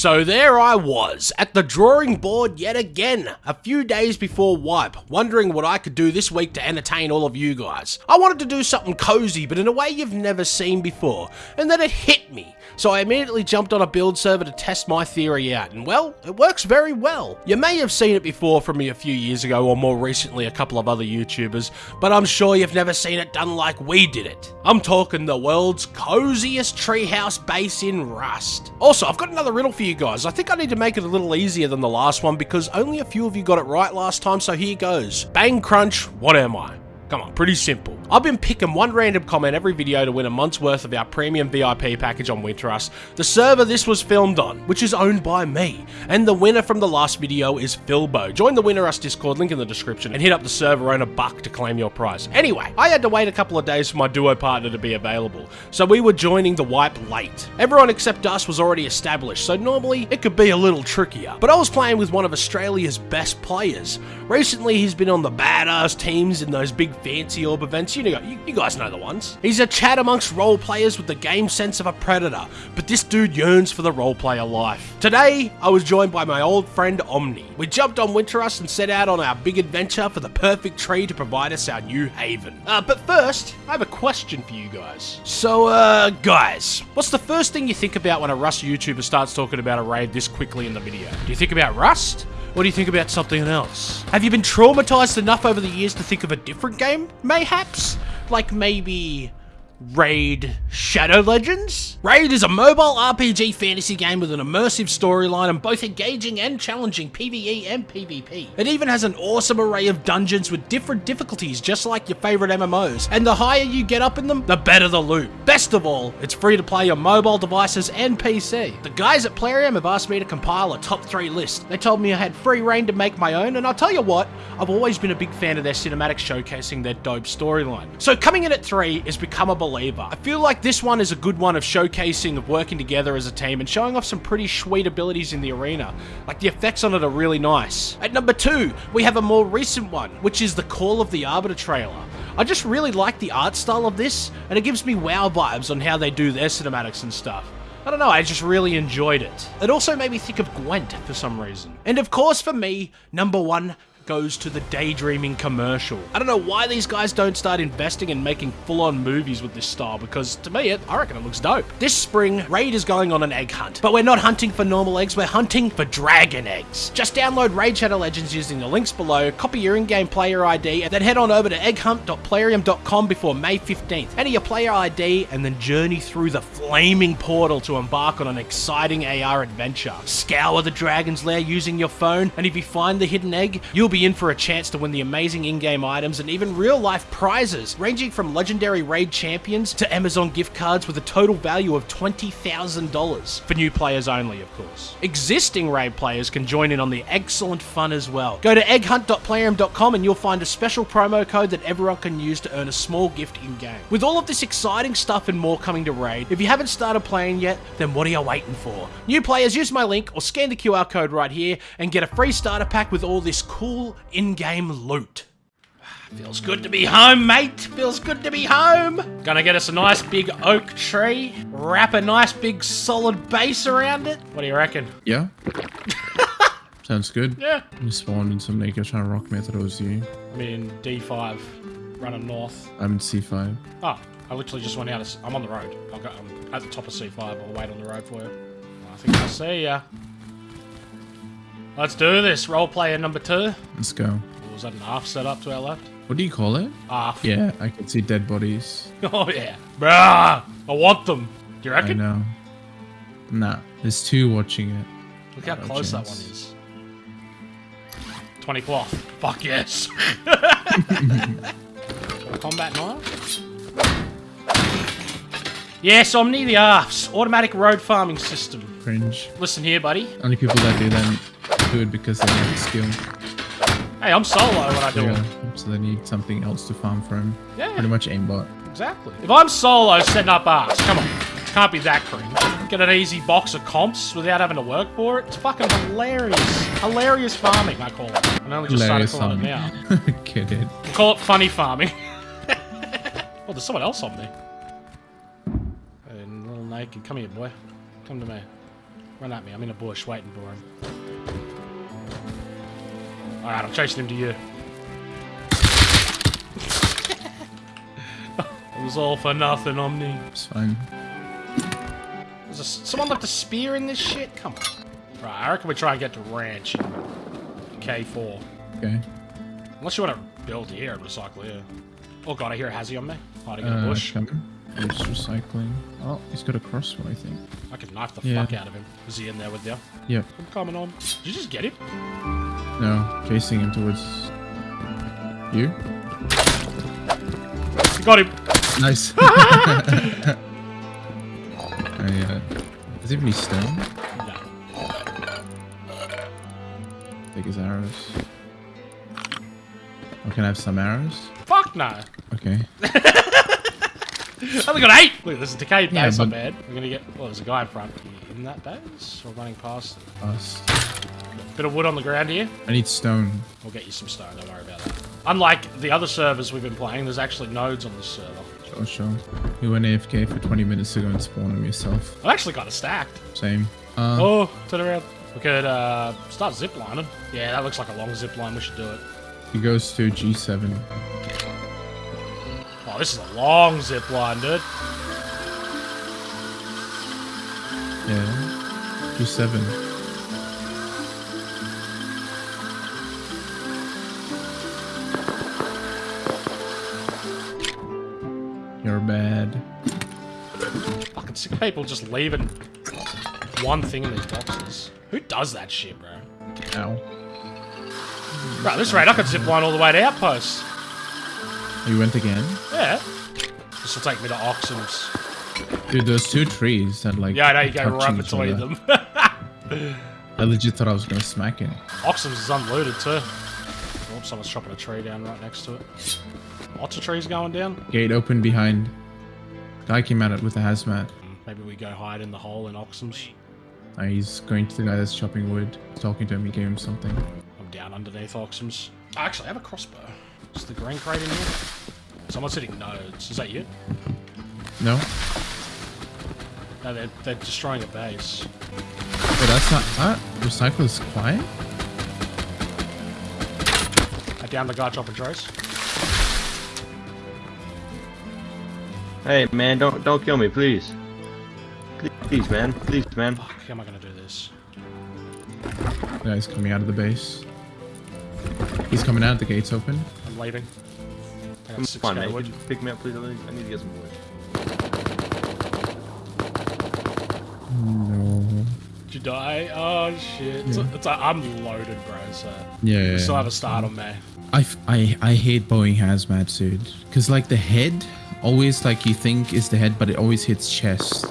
So there I was, at the drawing board yet again, a few days before Wipe, wondering what I could do this week to entertain all of you guys. I wanted to do something cozy, but in a way you've never seen before, and then it hit me. So I immediately jumped on a build server to test my theory out, and well, it works very well. You may have seen it before from me a few years ago, or more recently a couple of other YouTubers, but I'm sure you've never seen it done like we did it. I'm talking the world's coziest treehouse base in Rust. Also, I've got another riddle for you guys. I think I need to make it a little easier than the last one because only a few of you got it right last time, so here goes. Bang Crunch, what am I? Come on, pretty simple. I've been picking one random comment every video to win a month's worth of our premium VIP package on Winterrust, the server this was filmed on, which is owned by me. And the winner from the last video is Philbo. Join the Winterrust Discord, link in the description, and hit up the server owner Buck to claim your prize. Anyway, I had to wait a couple of days for my duo partner to be available, so we were joining the wipe late. Everyone except us was already established, so normally it could be a little trickier. But I was playing with one of Australia's best players. Recently, he's been on the badass teams in those big fancy orb events. You know, you, you guys know the ones. He's a chat amongst role players with the game sense of a predator, but this dude yearns for the role player life. Today, I was joined by my old friend Omni. We jumped on Winterrust and set out on our big adventure for the perfect tree to provide us our new haven. Uh, but first, I have a question for you guys. So, uh, guys, what's the first thing you think about when a Rust YouTuber starts talking about a raid this quickly in the video? Do you think about Rust? What do you think about something else? Have you been traumatized enough over the years to think of a different game, mayhaps? Like maybe Raid Shadow Legends? Raid is a mobile RPG fantasy game with an immersive storyline and both engaging and challenging PvE and PvP. It even has an awesome array of dungeons with different difficulties just like your favorite MMOs, and the higher you get up in them, the better the loot. Best of all, it's free to play on mobile devices and PC. The guys at Plarium have asked me to compile a top 3 list. They told me I had free rein to make my own, and I'll tell you what, I've always been a big fan of their cinematics showcasing their dope storyline. So coming in at 3 is Become a I feel like this one is a good one of showcasing of working together as a team and showing off some pretty sweet abilities in the arena. Like the effects on it are really nice. At number 2, we have a more recent one, which is the Call of the Arbiter trailer. I just really like the art style of this, and it gives me WoW vibes on how they do their cinematics and stuff. I don't know, I just really enjoyed it. It also made me think of Gwent for some reason. And of course for me, number one goes to the daydreaming commercial. I don't know why these guys don't start investing and making full-on movies with this style because to me, it, I reckon it looks dope. This spring, Raid is going on an egg hunt, but we're not hunting for normal eggs, we're hunting for dragon eggs. Just download Raid Shadow Legends using the links below, copy your in-game player ID, and then head on over to egghunt.plarium.com before May 15th. Enter your player ID and then journey through the flaming portal to embark on an exciting AR adventure. Scour the dragon's lair using your phone, and if you find the hidden egg, you'll be in for a chance to win the amazing in-game items and even real-life prizes, ranging from legendary raid champions to Amazon gift cards with a total value of $20,000 for new players only, of course. Existing raid players can join in on the excellent fun as well. Go to egghunt.plarium.com and you'll find a special promo code that everyone can use to earn a small gift in-game. With all of this exciting stuff and more coming to Raid, if you haven't started playing yet, then what are you waiting for? New players, use my link or scan the QR code right here and get a free starter pack with all this cool in-game loot. Feels good to be home, mate. Feels good to be home. Gonna get us a nice big oak tree, wrap a nice big solid base around it. What do you reckon? Yeah. Sounds good. Yeah. You spawned in some naked trying to rock me. I thought it was you. I'm in D5, running north. I'm in C5. Oh, ah, I literally just went out. Of, I'm on the road. I'll go, I'm at the top of C5. I'll wait on the road for you. I think I'll see ya. Let's do this. Role player number two. Let's go. Was that an half set up to our left? What do you call it? Half. Yeah, I can see dead bodies. Oh, yeah. Bruh! I want them. Do you I reckon? know. Nah, there's two watching it. Look how close that one is. 20 cloth. Fuck yes. Combat knife? Yes, Omni the Arfs. Automatic road farming system. Cringe. Listen here, buddy. Only people that do that do it because they have skill. Hey, I'm solo when I do Yeah, it. so they need something else to farm for him. Yeah. Pretty much aimbot. Exactly. If I'm solo setting up arcs, come on. Can't be that cringe. Get an easy box of comps without having to work for it. It's fucking hilarious. Hilarious farming, I call it. I only just Hilarious started calling it farming. now. Get it. Call it funny farming. oh, there's someone else on me. And little naked. Come here, boy. Come to me. Run at me. I'm in a bush waiting for him. Alright, I'm chasing him to you. it was all for nothing, Omni. It's fine. Is there someone left a spear in this shit? Come on. Right, I reckon we try and get to ranch in K4. Okay. Unless you want to build here and recycle here. Oh god, I hear a Hazzy on me. Hiding in a Uh, bush. coming. He's recycling. Oh, he's got a crossbow, I think. I could knife the Yeah. fuck out of him. Is he in there with you? Yep. I'm coming on. Did you just get him? No, chasing him towards you. You got him. Nice. I, uh, does he have any stone? No. Take his arrows. Oh, can I have some arrows? Fuck no. Okay. I only got eight. Look, there's a decayed Yeah, base on but- bed. We're gonna get. Well, there's a guy in front. In that base? Or running past? Us. Bit of wood on the ground here. I need stone. We'll get you some stone. Don't worry about that. Unlike the other servers we've been playing, there's actually nodes on this server. Sure, sure. You went AFK for 20 minutes to go and spawn him yourself. I've actually got it stacked. Same. Uh, Oh, turn around. We could uh, start ziplining. Yeah, that looks like a long zip line. We should do it. He goes to G7. Oh, this is a long zip line, dude. Yeah. G7. People just leaving one thing in these boxes. Who does that shit, bro? Ow. Right, this rate, I could zip line all the way to Outpost. You went again? Yeah. This will take me to Oxum's. Dude, those two trees that like. Yeah, I know you go right between them. I legit thought I was gonna smack it. Oxum's is unloaded too. Oh, someone's chopping a tree down right next to it. Lots of trees going down. Gate open behind. Guy came at it with a hazmat. Maybe we go hide in the hole in Oxum's. Uh, he's going to the guy that's chopping wood. Talking to him, he gave him something. I'm down underneath Oxum's. Actually, I have a crossbow. Is the green crate in here? Someone's hitting nodes. Is that you? No? No, they're, they're destroying a base. Oh, that's not. Ah, recycle is quiet? I down the guy chopping trees. Hey man, don't don't kill me, please. Please, please man, please man. Fuck, how am I gonna do this? The guy's coming out of the base. He's coming out, the gate's open. I'm leaving. I got six on, man. wood. Pick me up, please? I need to get some wood. No. Did you die? Oh shit. It's, Yeah. it's a, I'm loaded, bro, so. Yeah. We still have a start on me. I, f- I, I hate Boeing hazmat suit. Because, like, the head always, like, you think is the head, but it always hits chest.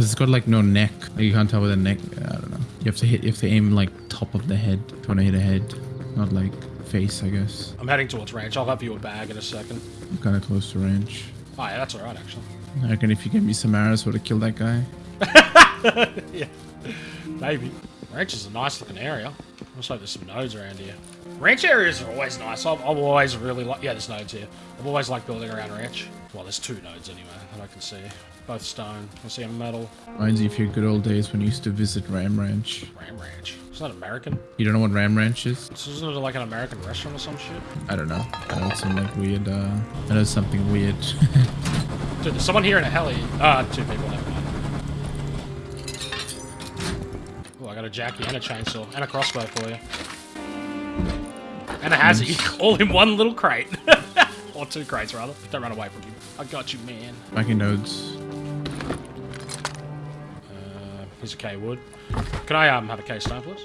Because it's got, like, no neck. Like, you can't tell with a neck. I don't know. You have to hit, you have to aim, like, top of the head. If you want to hit a head. Not, like, face, I guess. I'm heading towards range. I'll have you a bag in a second. I'm kind of close to range. Oh yeah, that's alright actually. I reckon if you give me some arrows, would have killed that guy. yeah. Maybe. Ranch is a nice looking area. Looks like there's some nodes around here. Ranch areas are always nice. I've, I've always really like. Yeah, there's nodes here. I've always liked building around ranch. Well, there's two nodes anyway that I can see. Both stone. I see a metal. Reminds you of your good old days when you used to visit Ram Ranch. Ram Ranch. It's not American. You don't know what Ram Ranch is? Isn't it like an American restaurant or some shit? I don't know. I know some like weird, uh, I know something weird. Dude, there's someone here in a heli. Ah, two people. Never mind. Oh, I got a Jackie and a chainsaw and a crossbow for you. And a Hazzy, all in one little crate. or two crates, rather. Don't run away from you. I got you, man. Back in nodes. Uh, here's a K wood. Can I um have a K stone, please?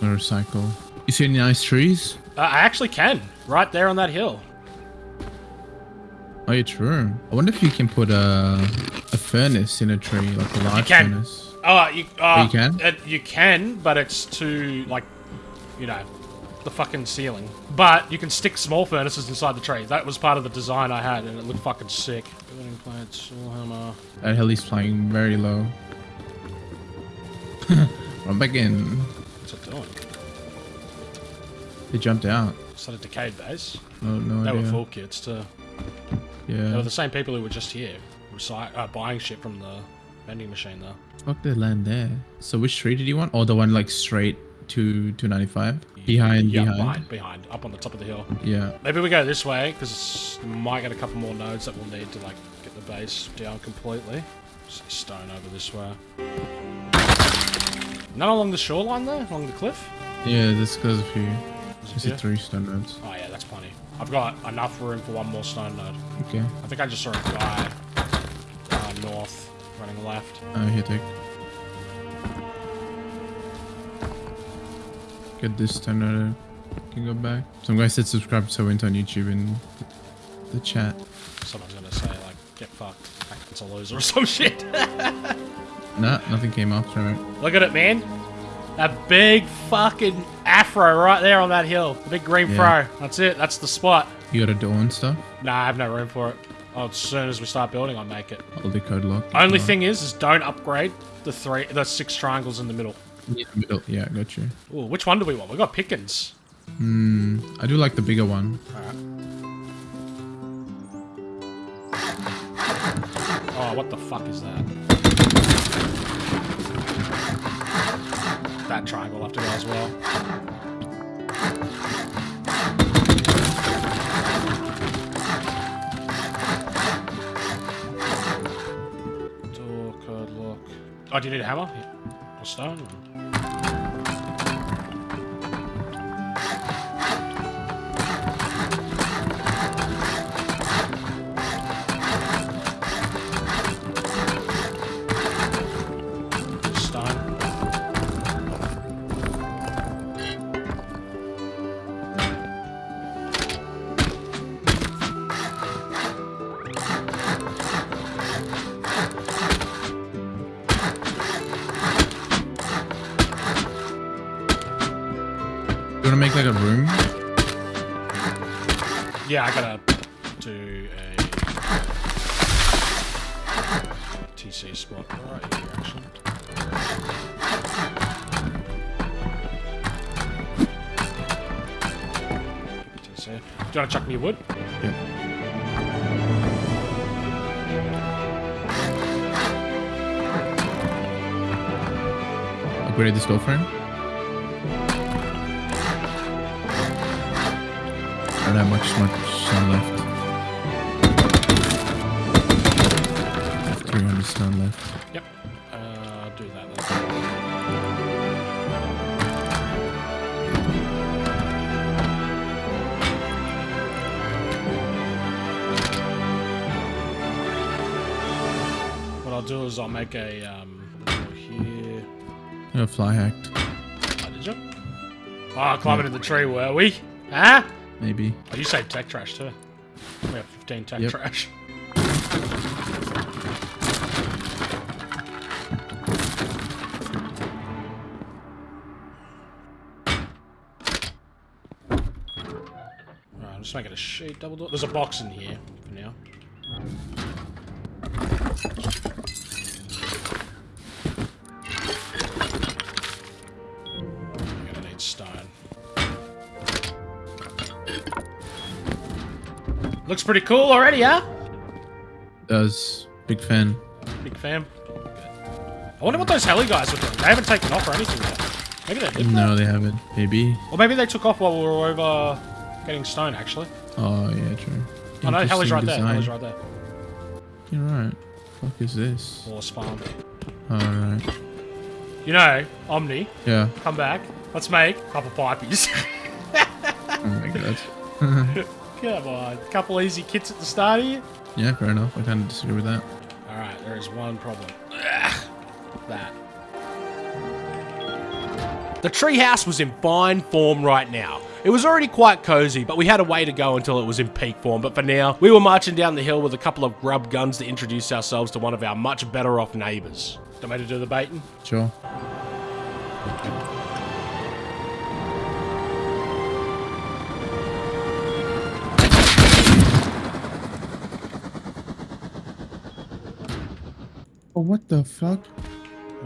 Motorcycle. You see any nice trees? Uh, I actually can. Right there on that hill. Oh, yeah, true. I wonder if you can put a a furnace in a tree, like a large can. furnace. Oh, you, uh, you can? Uh, you can, but it's too, like, you know, the fucking ceiling. But you can stick small furnaces inside the tree. That was part of the design I had, and it looked fucking sick. Building plates, Warhammer. That heli's flying very low. I'm back in. What's it doing? They jumped out. Is that a decayed base? No, no They idea. were full kits, too. Yeah. They were the same people who were just here, recy- uh, buying shit from the vending machine though. Fuck the land there. So which tree did you want? Or the one like straight to 295? Behind, yeah, behind. behind, behind, up on the top of the hill. Yeah. Maybe we go this way because we might get a couple more nodes that we'll need to like get the base down completely. Stone over this way. None along the shoreline there, along the cliff. Yeah, this goes a few. Just here? three stone nodes. Oh yeah, that's plenty. I've got enough room for one more stone node. Okay. I think I just saw a guy uh, north running left. Uh, here, take. Get this stone node. Can go back. Some guy said subscribe to Went on YouTube in the, chat. Someone's gonna say like, get fucked. It's a loser or some shit. Nah, nothing came after it. Look at it, man. That big fucking afro right there on that hill. The big green Yeah. fro. That's it. That's the spot. You got a door and stuff? Nah, I have no room for it. Oh, as soon as we start building, I'll make it. I'll decode lock. Only Uh, thing is, is don't upgrade the three, the six triangles in the middle. In the middle. Yeah, got you. Ooh, which one do we want? We got Pickens. Hmm. I do like the bigger one. Alright. Oh, what the fuck is that? That triangle will have to go as well. Door code lock. Oh, do you need a hammer? Yeah. Stone. Wanna chuck me wood? Yeah. Upgrade the door frame. I don't have much much stone left. I'll do is I'll make a um here. Yeah, fly hacked. Oh, did you? Oh, climbing in the tree, were we? Huh? Maybe. Oh, you saved tech trash too. We have 15 tech Yep. trash. Just making a sheet double door. There's a box in here for now. Pretty cool already, huh? Does big fan. Big fan. I wonder what those heli guys were doing. They haven't taken off or anything yet. Maybe they did. No, they haven't. Maybe. Or maybe they took off while we were over getting stone, actually. Oh yeah, true. Oh no, heli's right there. Heli's right there. You're right. Fuck is this? Or spawn. Alright. You know, Omni, Yeah. come back. Let's make a couple pipies. Oh my god. Come on. A couple easy kits at the start here. yeah, fair enough. I kind of disagree with that. Alright, there is one problem. Ugh, that. The treehouse was in fine form right now. It was already quite cozy, but we had a way to go until it was in peak form. But for now, we were marching down the hill with a couple of grub guns to introduce ourselves to one of our much better off neighbours. Don't me to do the baiting? Sure. Oh, what the fuck?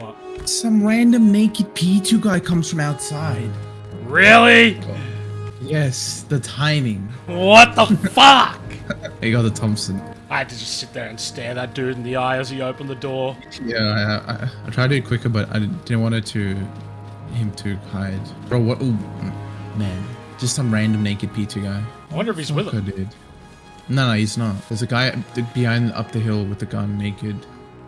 What? Some random naked P2 guy comes from outside. Really? Yes, the timing. What the fuck? I got the Thompson. I had to just sit there and stare that dude in the eye as he opened the door. Yeah, I, I, I tried to do it quicker, but I didn't, want it to him to hide. Bro, what? Ooh, man, just some random naked P2 guy. I wonder if he's with him. did. No, no, he's not. There's a guy behind up the hill with a gun, naked.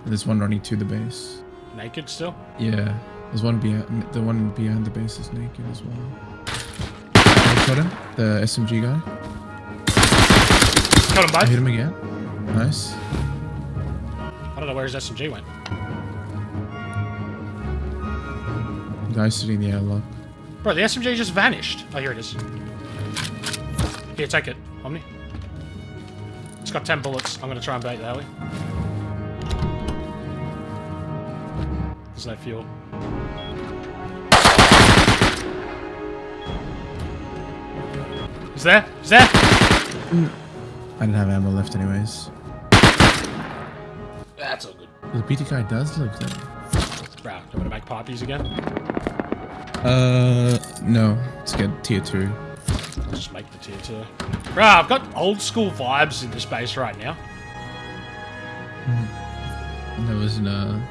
There's one running to the base. Naked still? Yeah, there's one behind. The one behind the base is naked as well. I got him. The SMG guy. Got him I hit him again. Nice. I don't know where his SMG went. Guy sitting in the airlock. Bro, the SMG just vanished. Oh, here it is. Here, take it, Omni. It's got 10 bullets. I'm gonna try and bait that way. No fuel. Is there? Is there? I didn't have ammo left anyways. That's all good. The PT guy does look there. Bro, want to make poppies again? Uh, no. Let's get tier two. Just make the tier 2. Bro, I've got old school vibes in this base right now. And there was an uh,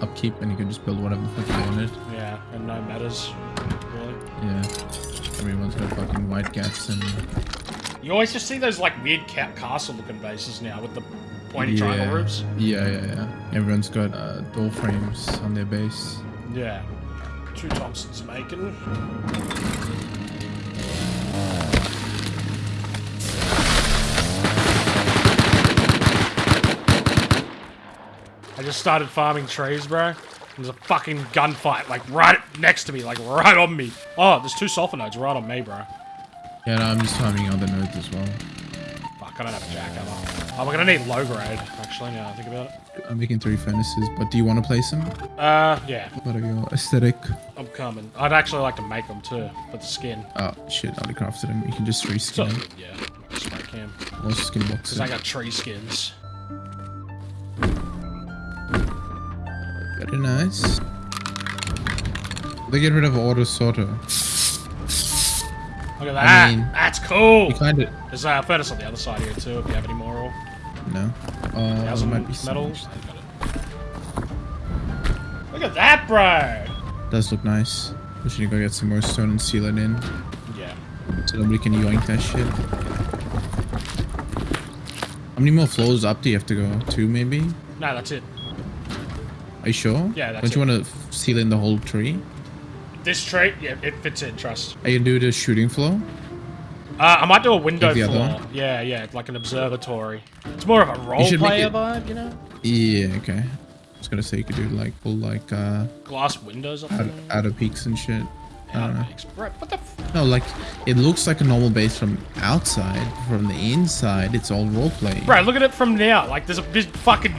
upkeep, and you can just build whatever the fuck you wanted. Yeah, and no matters, really. Yeah. Everyone's got fucking white gaps and You always just see those like weird ca- castle looking bases now with the pointy triangle roofs. Yeah, yeah, yeah. Everyone's got uh, door frames on their base. Yeah. Two Thompsons making. I just started farming trees, bro. There's a fucking gunfight, like right next to me, like right on me. Oh, there's two sulfur nodes right on me, bro. Yeah, no, I'm just farming other nodes as well. Fuck, I don't have a jackhammer. Oh, we're gonna need low grade, actually, now I think about it. I'm making three furnaces, but do you want to place them? Uh, yeah, What are your aesthetic? I'm coming. I'd actually like to make them too, for the skin. Oh shit, I already crafted them. You can just reskin them. yeah, spray cam. Or skin boxes. Because I got tree skins. Very nice. They get rid of auto sorter. Look at that. mean- That's cool. You kind of There's a furnace on the other side here too, if you have any more. Or no. Oh, there thousand might be metals. Got it. Look at that, bro. Does look nice. We should go get some more stone and seal it in, Yeah. so nobody can yoink that shit. How many more floors up do you have to go? Two, maybe? Nah, that's it. Are you sure? Yeah, that's Don't you want to seal in the whole tree? This tree? yeah, it fits in. Trust. Are you gonna do the shooting floor? Uh, I might do a window Like floor. Yeah, yeah, like an observatory. It's more of a role player it- vibe, you know. Yeah, okay. I was gonna say you could do like full like uh Glass windows up out, out of peaks and shit. I don't know. Bro, what the? F- No, like it looks like a normal base from outside. From the inside, it's all roleplay. Bro, look at it from now. Like, there's a big fucking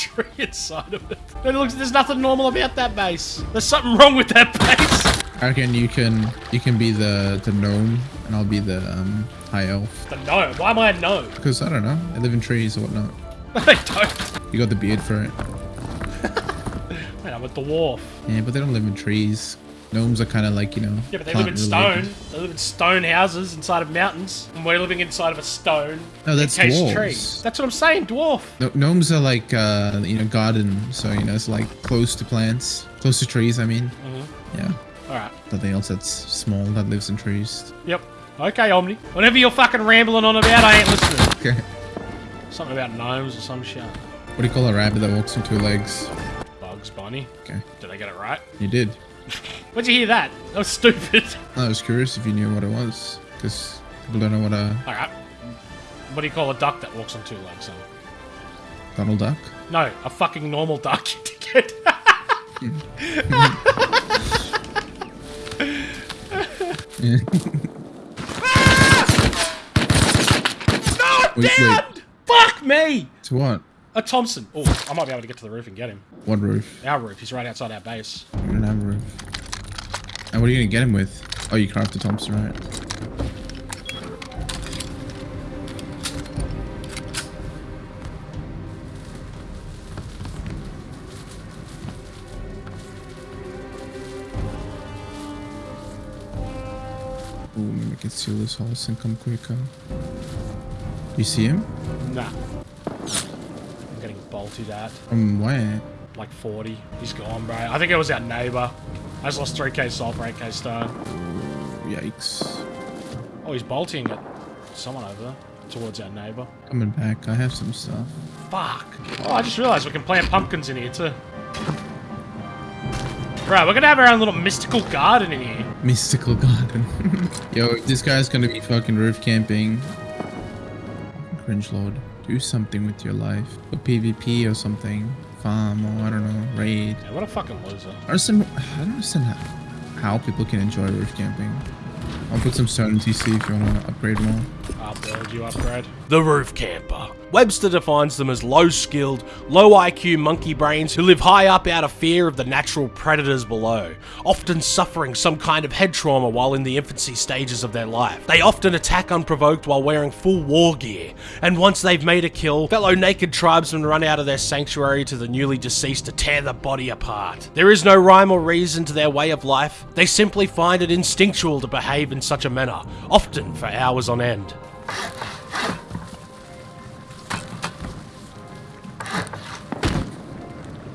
tree inside of it. It looks. There's nothing normal about that base. There's something wrong with that base. I reckon you can you can be the the gnome and I'll be the um high elf. The gnome. Why am I a gnome? Because I don't know, I live in trees or whatnot. they don't. You got the beard for it. Man, I'm a dwarf. Yeah, but they don't live in trees. Gnomes are kind of like you know. Yeah, but they live in stone. plant-related. They live in stone houses inside of mountains. And we're living inside of a stone. No, that's dwarves. tree. That's what I'm saying, dwarf. No, gnomes are like uh you know garden, so you know it's like close to plants, close to trees. I mean, Mm-hmm. yeah. Alright. Something else that's small that lives in trees. Yep. Okay, Omni. Whatever you're fucking rambling on about, I ain't listening. Okay. Something about gnomes or some shit. What do you call a rabbit that walks on two legs? Bugs Bunny. Okay, Did I get it right? you did. Where'd you hear that? That was stupid. I was curious if you knew what it was, because people don't know what a Alright. What do you call a duck that walks on two legs? Then? Donald Duck. No, a fucking normal duck, you dickhead. no, Wait, down! Fuck me! To what? A Thompson. Oh, I might be able to get to the roof and get him. What roof? Our roof. He's right outside our base. You don't have a roof. And what are you gonna get him with? Oh, you crafted Thompson, right? Ooh, maybe we can seal this house and come quicker. You see him? Nah. I'm getting bolted at. From where? Like 40. He's gone, bro. I think it was our neighbor. I just lost 3k sulfur, 8k star. Yikes. Oh, he's bolting at someone over there. Towards our neighbor. Coming back. I have some stuff. Fuck. Oh, I just realized we can plant pumpkins in here too. Right, we're gonna have our own little mystical garden in here. Mystical garden. Yo, this guy's gonna be fucking roof camping. Cringe lord. Do something with your life. Go PvP or something. Farm I don't know, raid. Yeah, what a fucking loser. I don't understand, I don't understand how, how people can enjoy roof camping. I'll put some stone in TC if you want to upgrade more. I'll build you upgrade. The roof camper. Webster defines them as low skilled, low IQ monkey brains who live high up out of fear of the natural predators below, often suffering some kind of head trauma while in the infancy stages of their life. They often attack unprovoked while wearing full war gear, and once they've made a kill, fellow naked tribesmen run out of their sanctuary to the newly deceased to tear the body apart. There is no rhyme or reason to their way of life, they simply find it instinctual to behave in such a manner, often for hours on end.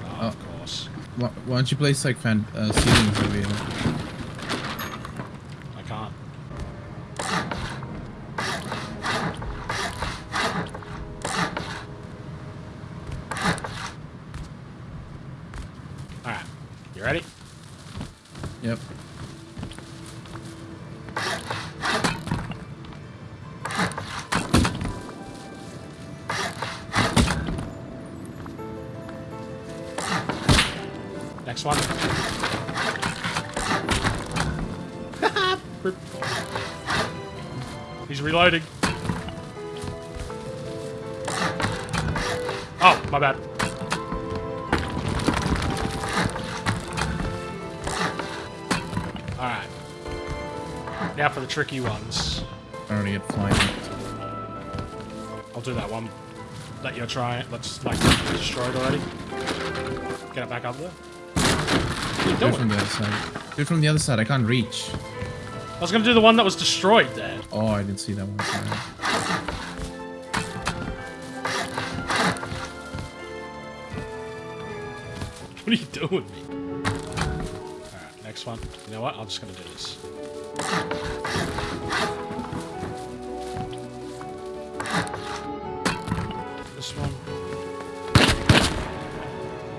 Oh, of course. Why, why don't you place like fan uh, ceilings over here? Next one. He's reloading. Oh, my bad. Alright. Now for the tricky ones. I already get flying. I'll do that one that you're trying. Let's like destroyed already. Get it back up there. Do it from the other side. Do it from the other side. I can't reach. I was gonna do the one that was destroyed there. Oh, I didn't see that one. Sorry. What are you doing me? Alright, next one. You know what? I'm just gonna do this. This one.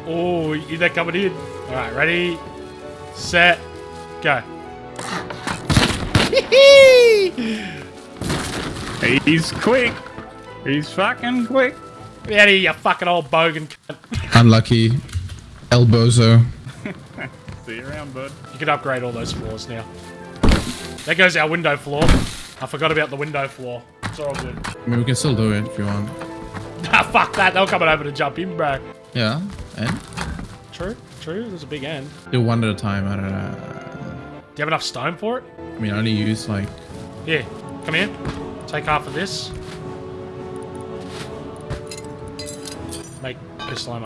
Oh, you- they're coming in. Alright, ready, set, go. He's quick. He's fucking quick. Get out of here, you fucking old bogan cunt. Unlucky. Elbozo. See you around, bud. You can upgrade all those floors now. There goes our window floor. I forgot about the window floor. It's all good. I mean, we can still do it if you want. Ah, fuck that. They're coming over to jump in, bro. Yeah. And True, true. There's a big end. do one at a time. I don't know. Do you have enough stone for it? I mean, I only use like. Yeah. come here. Take half of this. Make this slow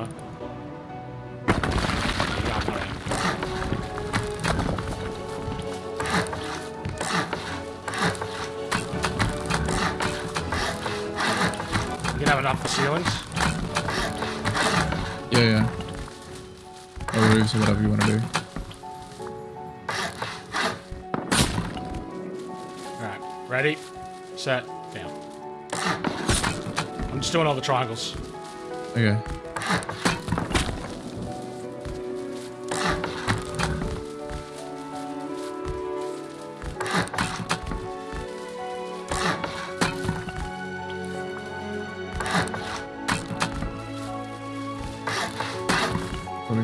ready, set, down. I'm just doing all the triangles. Okay.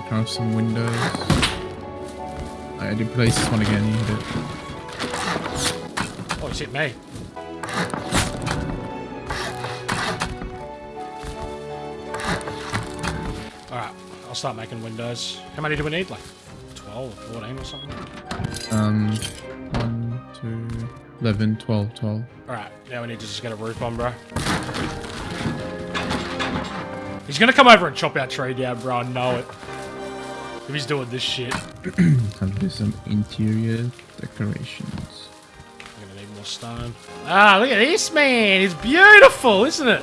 Craft some windows. I did place this one again, you hit it. Oh, it's hit me. Alright, I'll start making windows. How many do we need? Like 12 or 14 or something? Um, 1, 2, 11, 12, 12. Alright, now we need to just get a roof on, bro. He's gonna come over and chop our tree down, bro. I know it. If he's doing this shit. I'm Have to do some interior decorations. Gonna need more stone. Ah, look at this man. It's beautiful, isn't it?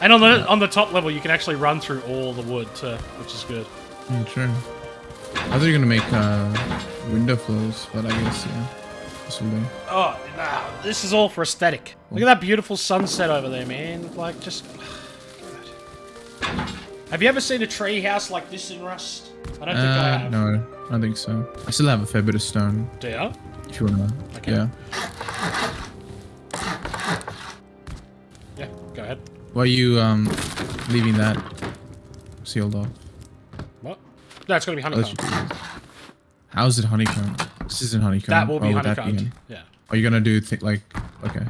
And on the on the top level, you can actually run through all the wood too, which is good. Yeah, true. I thought you were gonna make uh, window flows, but I guess yeah, this will do. Oh, nah, this is all for aesthetic. Look at that beautiful sunset over there, man. Like, just... Have you ever seen a tree house like this in Rust? I don't think I Uh, have. no, I don't think so. I still have a fair bit of stone. Do ya? If you wanna, Okay. yeah. Go ahead. Why are you um leaving that sealed off? What? No, it's gonna be honeycomb. your- How is it honeycomb? This isn't honeycomb. That will be Oh, would that Yeah. Are you gonna do like okay,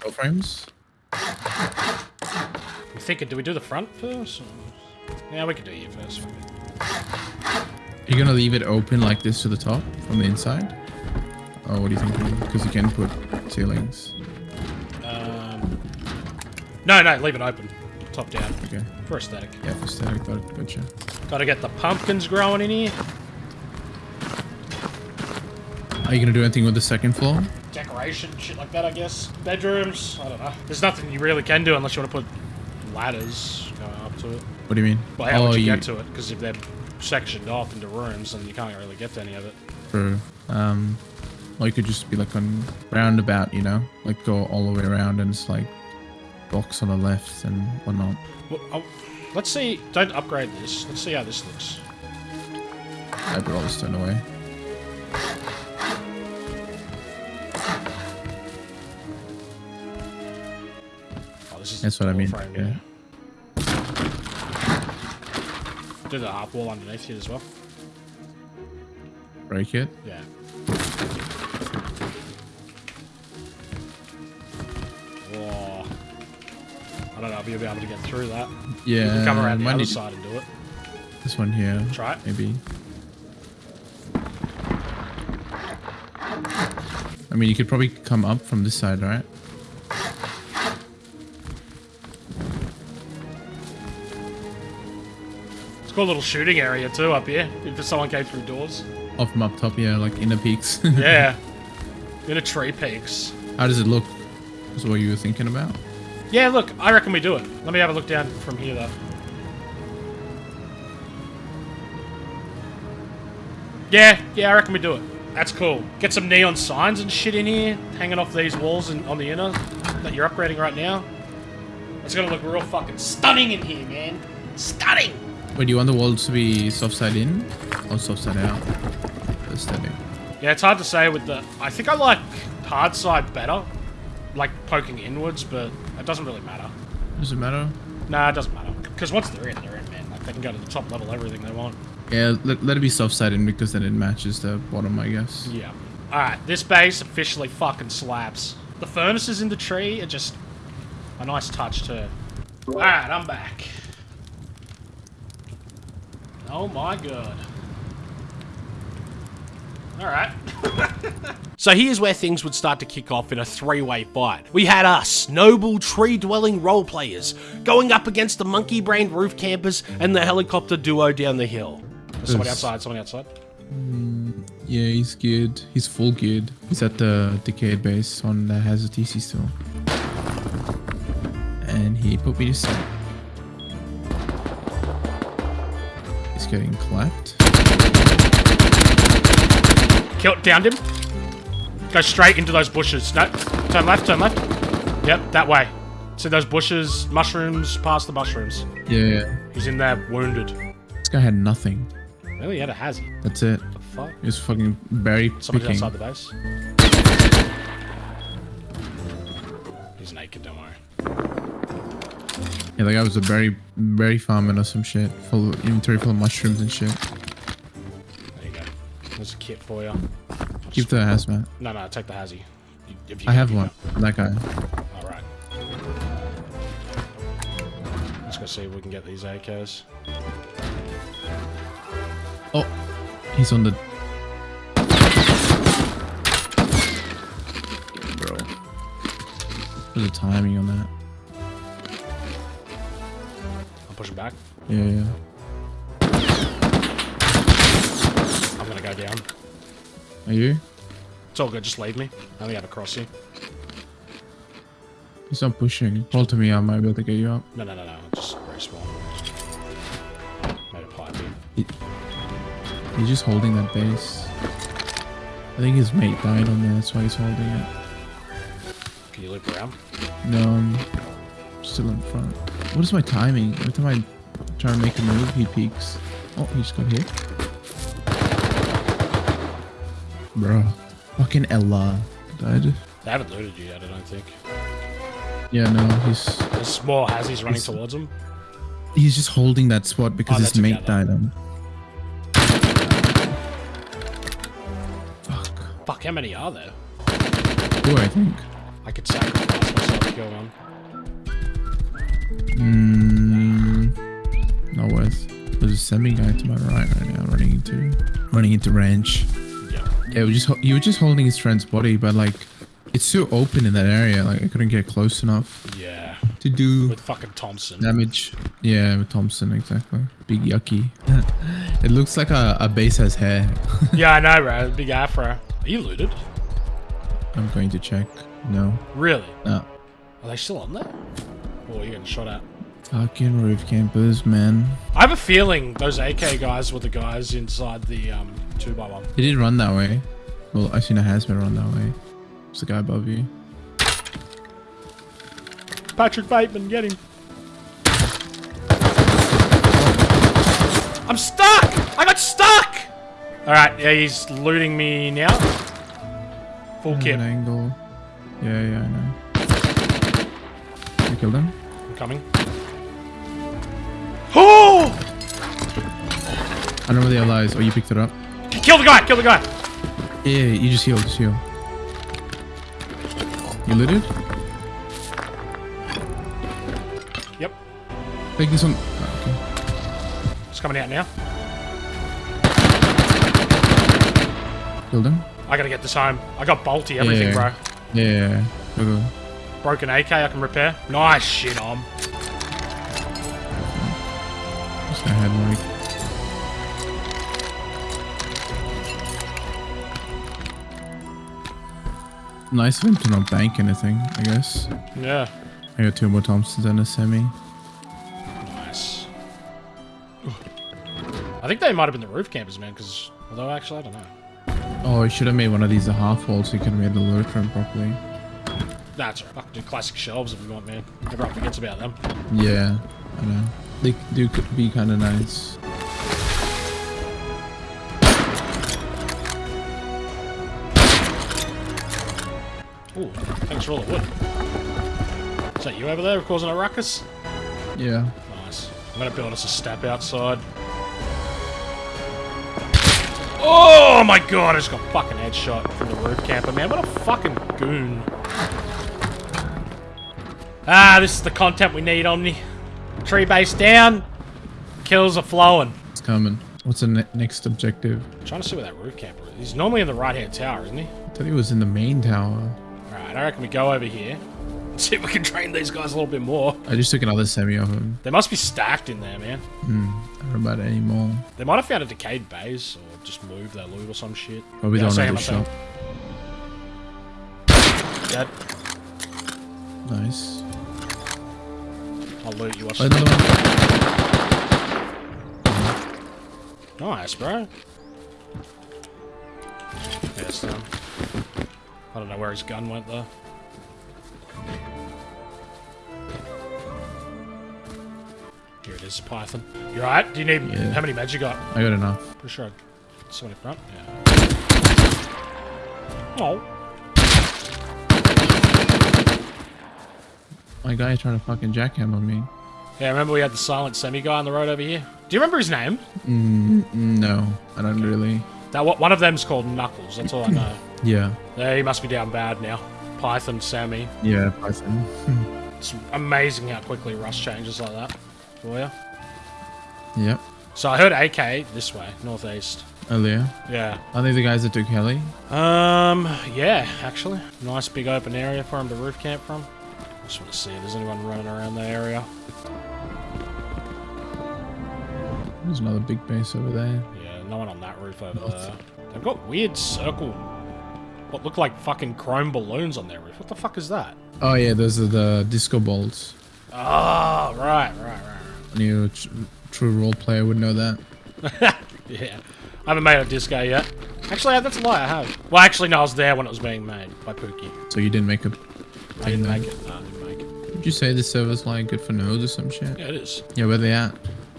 door frames? I'm thinking, do we do the front first? Or... Yeah, we could do you first. You're you gonna leave it open like this to the top from the inside? Oh, what do you think? Because you can put ceilings. No, no, leave it open. Top down. Okay. For aesthetic. Yeah, for static. Got gotcha. Gotta get the pumpkins growing in here. Are you gonna do anything with the second floor? Decoration, shit like that, I guess. Bedrooms, I don't know. There's nothing you really can do unless you want to put ladders going up to it. What do you mean? Well, how oh, would you, get to it? Because if they're sectioned off into rooms, then you can't really get to any of it. True. Um, or you could just be like on roundabout, you know, like go all the way around and it's like box on the left and whatnot. Well, oh, let's see. Don't upgrade this. Let's see how this looks. I all the stone away. Oh, this is That's what I mean, Frame, yeah. Do the half wall underneath here as well. Break it. Yeah. I don't know if you'll be able to get through that. Yeah. You can come around the other side and do it. This one here. Try it. Maybe. I mean, you could probably come up from this side, right? It's got a little shooting area too up here. If someone came through doors. Off from up top, yeah, like inner peaks. Yeah. In a tree peaks. How does it look? Is what you were thinking about? Yeah, look, I reckon we do it. Let me have a look down from here though. Yeah, yeah, I reckon we do it. That's cool. Get some neon signs and shit in here, hanging off these walls and on the inner that you're upgrading right now. It's gonna look real fucking stunning in here, man. Stunning! Wait, do you want the walls to be soft side in or soft side out? Aesthetic. Yeah, it's hard to say with the... I think I like hard side better. Like poking inwards, but it doesn't really matter. Does it matter? Nah, it doesn't matter. Because once they're in, they're in, man. Like, they can go to the top level, everything they want. Yeah, let, let it be soft side because then it matches the bottom, I guess. Yeah. Alright, this base officially fucking slaps. The furnaces in the tree are just a nice touch too. Alright, I'm back. Oh my god. Alright. So here's where things would start to kick off in a three-way fight. We had us, noble tree-dwelling role players, going up against the monkey-brained roof campers and the helicopter duo down the hill. There's somebody outside, somebody outside. Mm, yeah, he's geared. He's full geared. He's at the decayed base on the Hazard TC still. And he put me to sleep. He's getting clapped. Kill, downed him. Go straight into those bushes. No, turn left, turn left. Yep, that way. See those bushes, mushrooms, past the mushrooms. Yeah, yeah. He's in there, wounded. This guy had nothing. Really, he had a hazy. That's it. The fuck? He was fucking berry Somebody's picking. outside the base. He's naked, don't worry. Yeah, the guy was a berry berry farmer or some shit. Full inventory full of mushrooms and shit. There you go. There's a kit for you. Keep the hazmat. No, no, take the hazy. If you I have one. That guy. All right. Let's go see if we can get these AKs. Oh, he's on the. Bro. There's a timing on that. I'm pushing back. Yeah, yeah. Gonna go down. Are you? It's all good. Just leave me. I only have a cross here. He's not pushing. Hold to me, I might be able to get you up. No, no, no, no. Just respawn. Made a pipe in. He- he's just holding that base. I think his mate died on there, that's why he's holding it. Can you loop around? No, I'm still in front. What is my timing? Every time I try to make a move, he peeks. Oh, he just got hit. Bro. Fucking Ella. Died. They haven't looted you yet, I don't think. Yeah, no, he's There's more Hazzies running He's- towards him. he's just holding that spot because Oh, his mate together. died on. Fuck. Fuck, how many are there? Two, I think. I could sacrifice myself to kill one. Mm, not worth. There's a semi guy to my right right now, running into running into ranch. Yeah. Yeah, we just ho- you were just holding his friend's body, but like it's too open in that area. Like I couldn't get close enough Yeah. to do With fucking Thompson. damage. Yeah, with Thompson exactly. Big yucky. it looks like a, a base has hair. yeah, I know, bro. Big afro. Are you looted? I'm going to check. No, Really? no. Are they still on there? Or are you getting shot at? Fucking roof campers, man. I have a feeling those AK guys were the guys inside the um, 2x1. He did run that way. Well, I seen a hazmat run that way. It's the guy above you. Patrick Bateman, get him. I'm stuck! I got stuck! Alright, yeah, he's looting me now. Full An angle. Yeah, yeah, I know. You killed him? I'm coming. Oh! I don't know where the ally is. Oh, you picked it up? Kill the guy! Kill the guy! Yeah, yeah, you just heal, just heal. You looted? Yep. Take this one. Oh, okay. It's coming out now. Killed him? I gotta get this home. I got bolty, everything, Yeah. bro. Yeah, yeah, yeah. Go, go. Broken AK I can repair. Nice shit, on. Just gonna head like. Nice of him to not bank anything, I guess. Yeah. I got two more Thompsons and a semi. Nice. I think they might have been the roof campers, man, because... Although, actually, I don't know. Oh, I should have made one of these a half wall so you could have made the load room properly. That's right. I can do classic shelves if we want, man. Everyone forgets about them. Yeah, I know. They do could be kind of nice. Ooh, thanks for all the wood. Is that you over there causing a ruckus? Yeah. Nice. I'm gonna build us a step outside. Oh my god, I just got fucking headshot from the roof camper, man. What a fucking goon. Ah, this is the content we need, Omni. Tree base down. Kills are flowing. It's coming. What's the ne next objective? trying to see where that roof camper is. He's normally in the right hand tower, isn't he? I thought he was in the main tower. I reckon we go over here. and See if we can train these guys a little bit more. I just took another semi off him. They must be stacked in there, man. Hmm. I don't know about it anymore. They might have found a decayed base or just moved their loot or some shit. Probably Yeah, I the see one him, the shop. Dead. Nice. I'll loot you. Watch Oh, another one. Nice, bro. It's done. I don't know where his gun went though. Here it is, Python. You alright? Do you need Yeah. how many meds you got? I got enough. Pretty sure I in front. Yeah. Oh. My guy trying to fucking jackhammer me. Yeah, remember we had the silent semi guy on the road over here? Do you remember his name? Mm, no, I don't really. That one of them's called Knuckles. That's all I know. Yeah. yeah, he must be down bad now. Python, Sammy. Yeah, Python. It's amazing how quickly Rust changes like that for you. yep. So I heard AK this way, northeast. Earlier. Yeah. Are they the guys that do Kelly? Um. Yeah, actually, nice big open area for him to roof camp from. I just want to see if there's anyone running around the area. There's another big base over there. Yeah, no one on that roof over there. They've got weird circle. What look like fucking chrome balloons on their roof. What the fuck is that? Oh yeah, those are the disco balls. Oh, right, right, right, right. You tr- true role player would know that. Yeah. I haven't made a disco yet. Actually, that's a lie, I have. Well, actually, no, I was there when it was being made by Pookie. So you didn't make a. I didn't make it. No, I didn't make it. Did you say the server's like good for nodes or some shit? Yeah, it is. Yeah, where they at?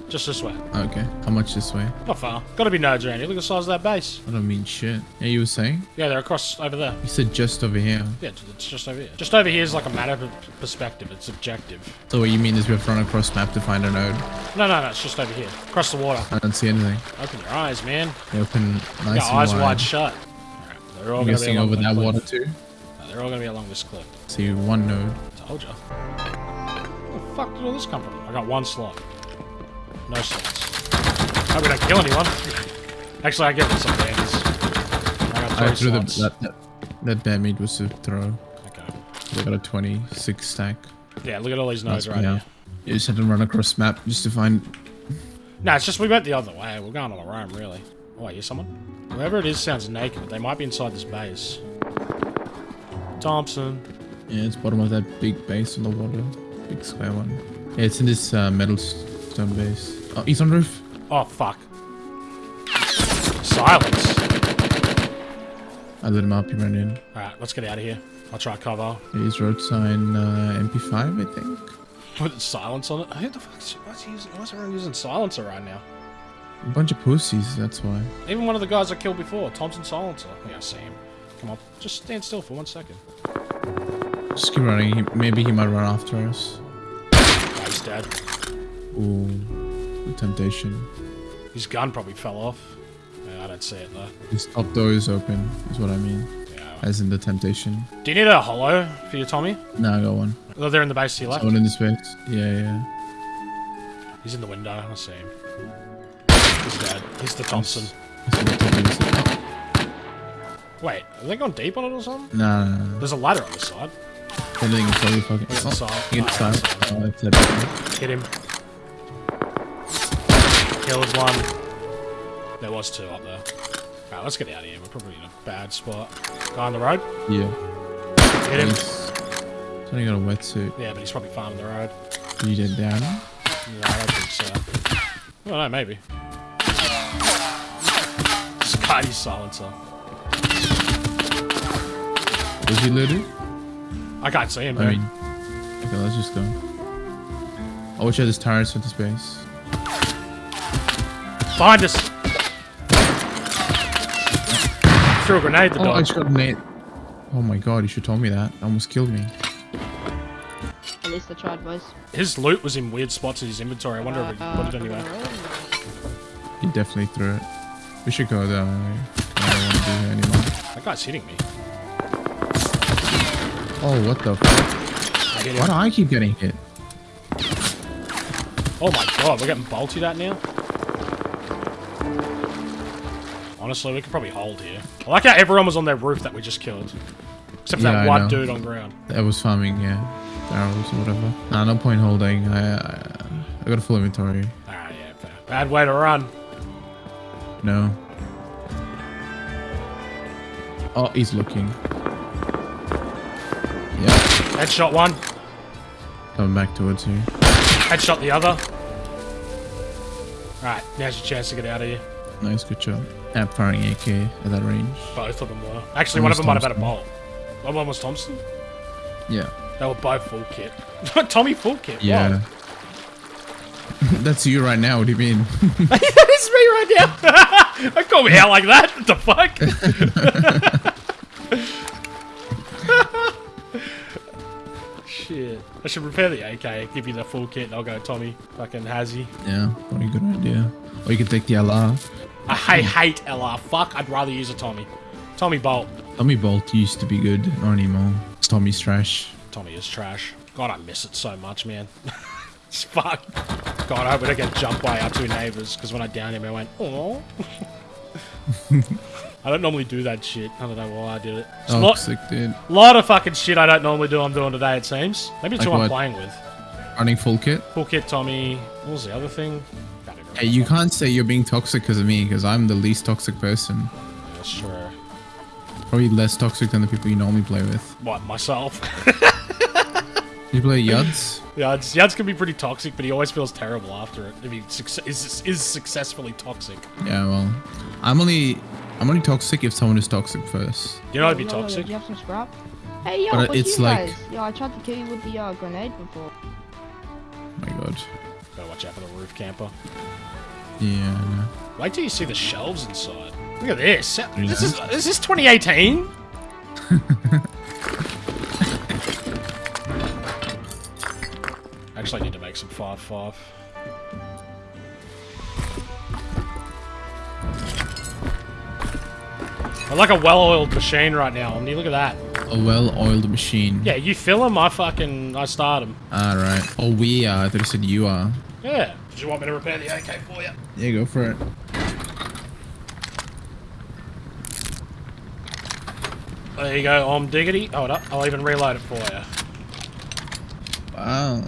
Just this way. Okay. How much this way? Not far. Gotta be nodes around here. Look at the size of that base. I don't mean shit. Yeah, you were saying? Yeah, they're across over there. You said just over here. Yeah, it's just over here. Just over here is like a matter of perspective. It's objective. So what you mean is we've to run across map to find a node? No, no, no. It's just over here. Across the water. I don't see anything. Open your eyes, man. They open nice Your eyes wide. wide shut. Alright, they're all gonna be guessing along over that cliff. water too. No, they're all gonna be along this cliff. See one node. Told ya. Where the fuck did all this come from? I got one slot. No slots. Hope we don't kill anyone. Actually, I get some bands. I got I threw the, that, that that damage was to throw. Okay. We got a 26 stack. Yeah, look at all these nodes right here. You just had to run across map just to find. No, it's just we went the other way. We're going on our own, really. Oh, I hear someone? Whoever it is sounds naked, but they might be inside this base. Thompson. Yeah, it's bottom of that big base on the water, big square one. Yeah, it's in this uh, metal stone base. Oh, he's on roof. Oh, fuck. Silence. I lit him up. He ran in. Alright, let's get out of here. I'll try cover. He's road sign uh, MP5, I think. Put silence on it. Who the fuck's what's he using? Why's everyone using silencer right now? A bunch of pussies. That's why. Even one of the guys I killed before, Thompson Silencer. Yeah, I see him. Come on, just stand still for one second. Just keep running. He, maybe he might run after us. Oh, he's dead. Ooh, the temptation. His gun probably fell off. Yeah, I don't see it though. His top door is open. Is what I mean. Yeah. As in the temptation. Do you need a hollow for your Tommy? No, I got one. Oh, they're in the base to your left. Someone in this base. Yeah, yeah. He's in the window. I see him. He's dead. He's the Thompson. He's top Wait, are they going deep on it or something? Nah, nah, nah. There's a ladder on the side. Anything is probably fucking. Look at the Oh, side. he the Oh, side. Oh, that's it. Hit him. Killed one. There was two up there. Alright, let's get out of here. We're probably in a bad spot. Guy on the road. Yeah. Hit him. He's, he's only got a wetsuit. Yeah, but he's probably farming the road. Did you get down? No, I don't think so. I don't know, maybe. Scotty silencer. Was he looted? I can't see him, I dude. mean, okay, let's just go. Oh, watch out, there's tires for this base. Behind us! Threw a grenade the Oh, I dog. just got a nade. Oh my god, you should have told me that. Almost killed me. At least I tried, boys. His loot was in weird spots in his inventory. I wonder if he Uh, put it anywhere. He definitely threw it. We should go though. I don't want to be here anymore. That guy's hitting me. Oh, what the fuck? Why do I keep getting hit? Oh my god, we're getting bolted at now? Honestly, we could probably hold here. I like how everyone was on their roof that we just killed. Except for Yeah, that I one know. dude on ground. That was farming, yeah. Barrels or whatever. Nah, no point holding. I, I, I got a full inventory. Ah, yeah, fair. Bad way to run. No. Oh, he's looking. Yeah, Headshot one, coming back towards you. headshot the other. Alright, now's your chance to get out of here. Nice, good job. App firing AK at that range. Both of them were. Actually, One of them might have had a bolt. One was Thompson? Yeah. They were both full kit. Tommy full kit. Yeah. That's you right now. What do you mean? that is me right now. Don't call me out like that. What the fuck? Shit. I should repair the AK, give you the full kit, and I'll go Tommy. Fucking Hazzy. yeah, What a good idea. Or you can take the LR. I hate, hate LR. Fuck, I'd rather use a Tommy. Tommy Bolt. Tommy Bolt used to be good, not anymore. Tommy's trash. Tommy is trash. God, I miss it so much, man. it's fuck. God, I hope we don't get jumped by our two neighbors, because when I downed him, I went, oh. I don't normally do that shit. I don't know why I did it. It's a lot, Toxic, dude. lot of fucking shit I don't normally do I'm doing today, it seems. Maybe it's Like who I'm playing with. Running full kit. Full kit Tommy. What was the other thing? Can't even Hey, you can't say you're being toxic because of me, because I'm the least toxic person. That's true. Probably less toxic than the people you normally play with. What, myself? You play Yuds? yeah, it's, Yads can be pretty toxic, but he always feels terrible after it. If he is, is successfully toxic. Yeah, well, I'm only I'm only toxic if someone is toxic first. You know I'd be Yo, yo, yo, toxic? Do you have some scrap? Hey, yo, But what's it's you like- guys? Yo, I tried to kill you with the uh, grenade before. Oh my god. Gotta watch out for the roof camper. Yeah, I know. Wait till you see the shelves inside. Look at this. This is is this 2018? Actually, I need to make some five five. I'm like a well-oiled machine right now. I mean, look at that. A well-oiled machine. Yeah, you fill them, I fucking I start them. All right. Oh, we are. I thought you said you are. Yeah. Do you want me to repair the AK for you? Yeah, go for it. There you go, Om Diggity. Hold up, I'll even reload it for you. Wow.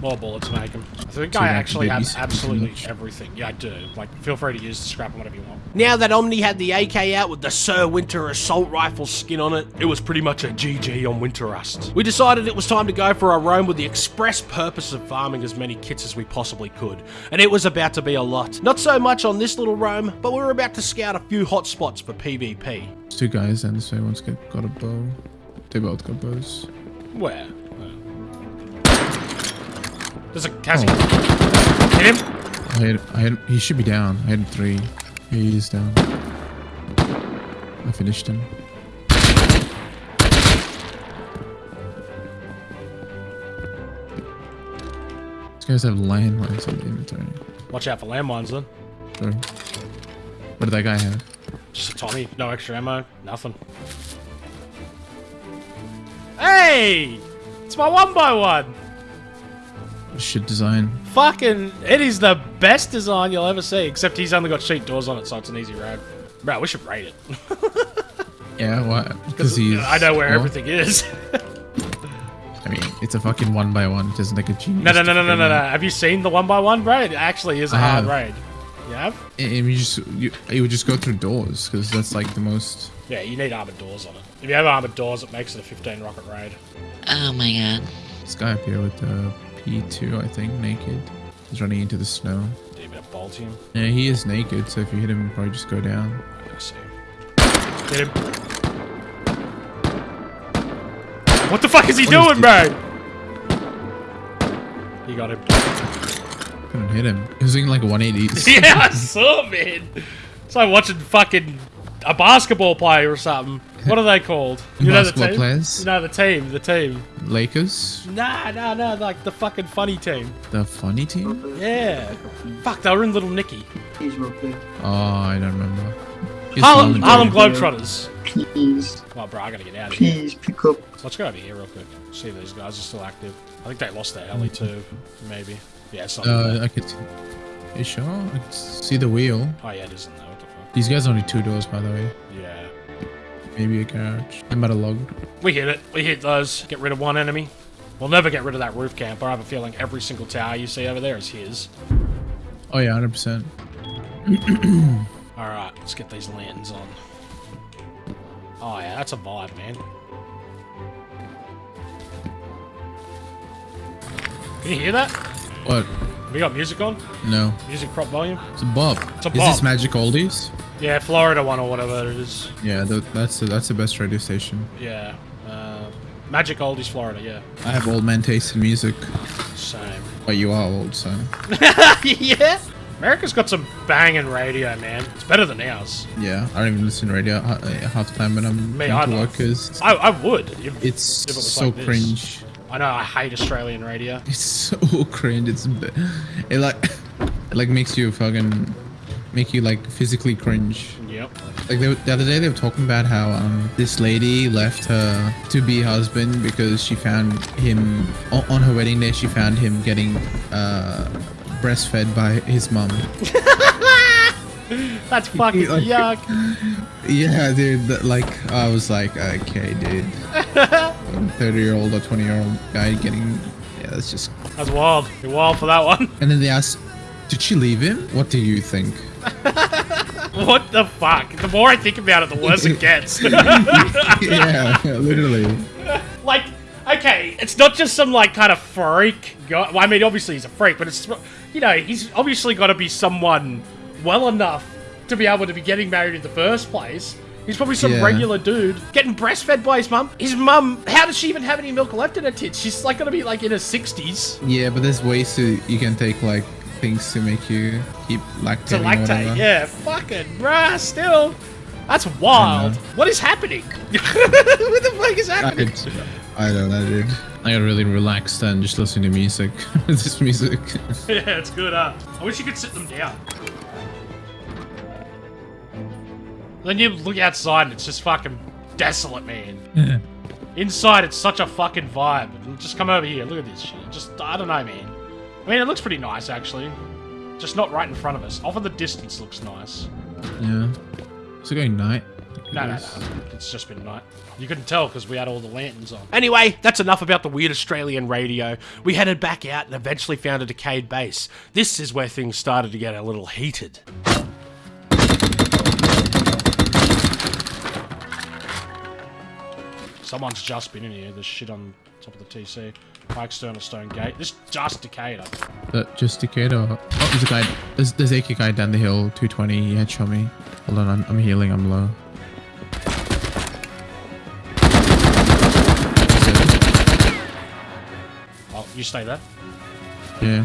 More bullets make them. I think So I actually to have absolutely much? everything. Yeah, I do. Like, feel free to use the scrap and whatever you want. Now that Omni had the AK out with the Sir Winter assault rifle skin on it, it was pretty much a GG on Winter Rust. We decided it was time to go for a roam with the express purpose of farming as many kits as we possibly could, and it was about to be a lot. Not so much on this little roam, but we were about to scout a few hot spots for PvP. There's two guys and this way one's got, got a bow. They both got bows. Where? There's a Cassie. Oh. Hit him? I had, I had, he should be down. I had three. Yeah, he is down. I finished him. These guys have landmines on the inventory. Watch out for landmines then. Sure. What did that guy have? Just a Tommy, no extra ammo, nothing. Hey! It's my one by one! Shit design. Fucking, it is the best design you'll ever see, except he's only got sheet doors on it, so it's an easy road. Bro, we should rate it. Yeah, why? Because he's. I know where well, everything is. I mean, it's a fucking one by one. It doesn't take a genius. no, no, no, no, no, no, no. Have you seen the one by one, bro? It actually is a I hard have. raid. You have? And you just you, you would just go through doors because that's like the most. Yeah, you need armored doors on it. If you have armored doors, it makes it a 15 rocket raid. Oh my god. This guy up here with the P2, I think, naked. He's running into the snow. Do you bit of bolt him? Yeah, he is naked, so if you hit him, he'll probably just go down. I gotta see him. Him. What the fuck is he What is doing, bro? You got him. Couldn't hit him. He was doing like 180s. yeah, I saw, man. It's like watching fucking a basketball player or something. What are they called? You know the Basketball team? players? No, the team. The team. Lakers, Nah, nah, nah. Like the fucking funny team. the funny team. Yeah. Fuck, they were in Little Nicky. Please, real quick. Oh, I don't remember. He's Harlem, Harlem Harlem Globetrotters. Please, Oh, bro, I gotta get out of here. please pick up. So let's go over here real quick. See if these guys are still active. I think they lost their heli too. Maybe. Yeah, something. Uh, I could. You sure? I could see the wheel. oh yeah, it isn't there. What the fuck? These guys are only two doors, by the way. Yeah. Maybe a garage. I'm about to log. We hit it. We hit those. Get rid of one enemy. We'll never get rid of that roof camp. I have a feeling every single tower you see over there is his. Oh yeah, 100%. Alright, let's get these lanterns on. Oh yeah, that's a vibe, man. Can you hear that? What? We got music on? No. Music prop volume? It's a Bob. It's a Is this Bob. Magic Oldies? Yeah, Florida one or whatever it is. Yeah, th that's the, that's the best radio station. Yeah. Uh, Magic Oldies, Florida, yeah. I have old man taste in music, Same. but you are old, so. yeah? America's got some banging radio, man. It's better than ours. Yeah, I don't even listen to radio uh, half the time when I'm Me going to work I, I would. If, it's if it so like cringe. I know I hate Australian radio. It's so cringe. It's it like it like makes you fucking make you like physically cringe. Yep. Like they, were- the other day they were talking about how um this lady left her to be husband because she found him on, on her wedding day. She found him getting uh breastfed by his mum. That's fucking Like- yuck. Yeah, dude. Like I was like, okay, dude. Thirty year old or twenty year old guy getting yeah, that's just. That's wild. You're wild for that one. And then they asked, did she leave him? What do you think? What the fuck? The more I think about it, the worse it gets. yeah, literally. like, okay, it's not just some like kind of freak guy. Well, I mean, obviously he's a freak, but it's you know he's obviously got to be someone well enough to be able to be getting married in the first place. He's probably some Yeah. regular dude getting breastfed by his mum. His mum, how does she even have any milk left in her tits? She's like gonna be like in her sixties Yeah, but there's ways to you can take like things to make you keep lactating. to or lactate. whatever. Yeah, fucking bruh, still. That's wild. What is happening? what the fuck is I, happening? I don't know, dude. I got really relaxed and just listening to music. this music. yeah, it's good, huh? I wish you could sit them down. Then you look outside and it's just fucking desolate, man. Inside, it's such a fucking vibe. Just come over here. Look at this shit. Just, I don't know, man. I mean, it looks pretty nice, actually. Just not right in front of us. Off in the distance looks nice. yeah. Is it going night? No, no, no. It's just been night. You couldn't tell because we had all the lanterns on. Anyway, that's enough about the weird Australian radio. We headed back out and eventually found a decayed base. This is where things started to get a little heated. Someone's just been in here. There's shit on top of the TC. My external stone gate. This just decayed. That just decayed oh there's a guy there's there's AK guy down the hill, 220, he headshot me. Hold on, I'm, I'm healing, I'm low. Oh, you stay there. Yeah.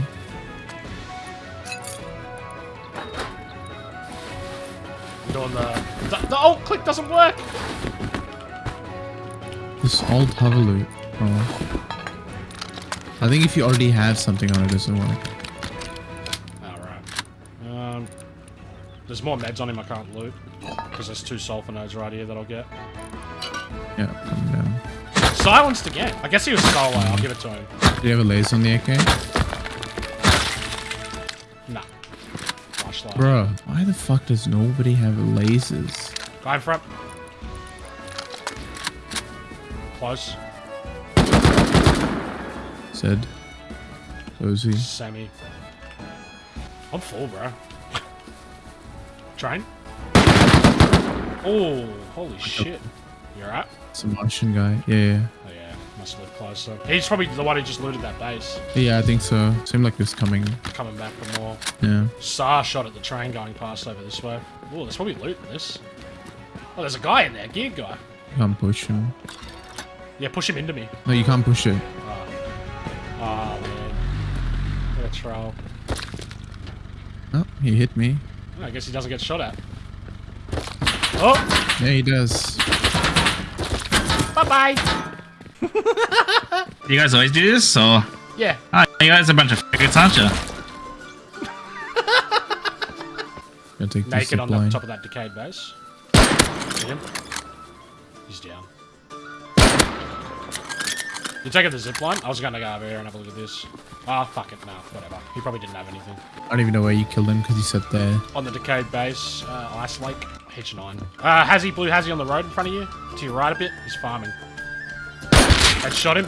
I'm doing the... The, the alt click doesn't work! This old hover loop. Oh. I think if you already have something on it, it doesn't work. Alright. Um, there's more meds on him I can't loot. Because there's two sulfur nodes right here that I'll get. Yeah, coming down. Silenced again. I guess he was solo. I'll give it to him. Do you have a laser on the AK? Nah. Flashlight. Bro, why the fuck does nobody have lasers? Guy in front. Close. Said. Cozy. Semi. I'm full, bro. Train. Oh, holy shit. You're right. It's a Martian guy. Yeah, yeah. Oh yeah, must live closer. He's probably the one who just looted that base. Yeah, I think so. Seemed like it's coming. Coming back for more. Yeah. SAR shot at the train going past over this way. Oh, there's probably loot in this. Oh, there's a guy in there, geared guy. You can't push him. Yeah, push him into me. No, you can't push it. Oh, Oh, man. What a troll. Oh, he hit me. Oh, I guess he doesn't get shot at. Oh, Yeah, he does. bye-bye. You guys always do this, or Yeah, oh, you guys are a bunch of faggots, aren't you? Gotta take this naked on the top of that decayed base. See him? He's down. You taking the zip line? I was gonna go over here and have a look at this. Ah, fuck it, no, whatever. He probably didn't have anything. I don't even know where you killed him because he sat there. On the decayed base, uh, Ice Lake, H9. Uh, has he blue has he on the road in front of you? To your right a bit, he's farming. I shot him.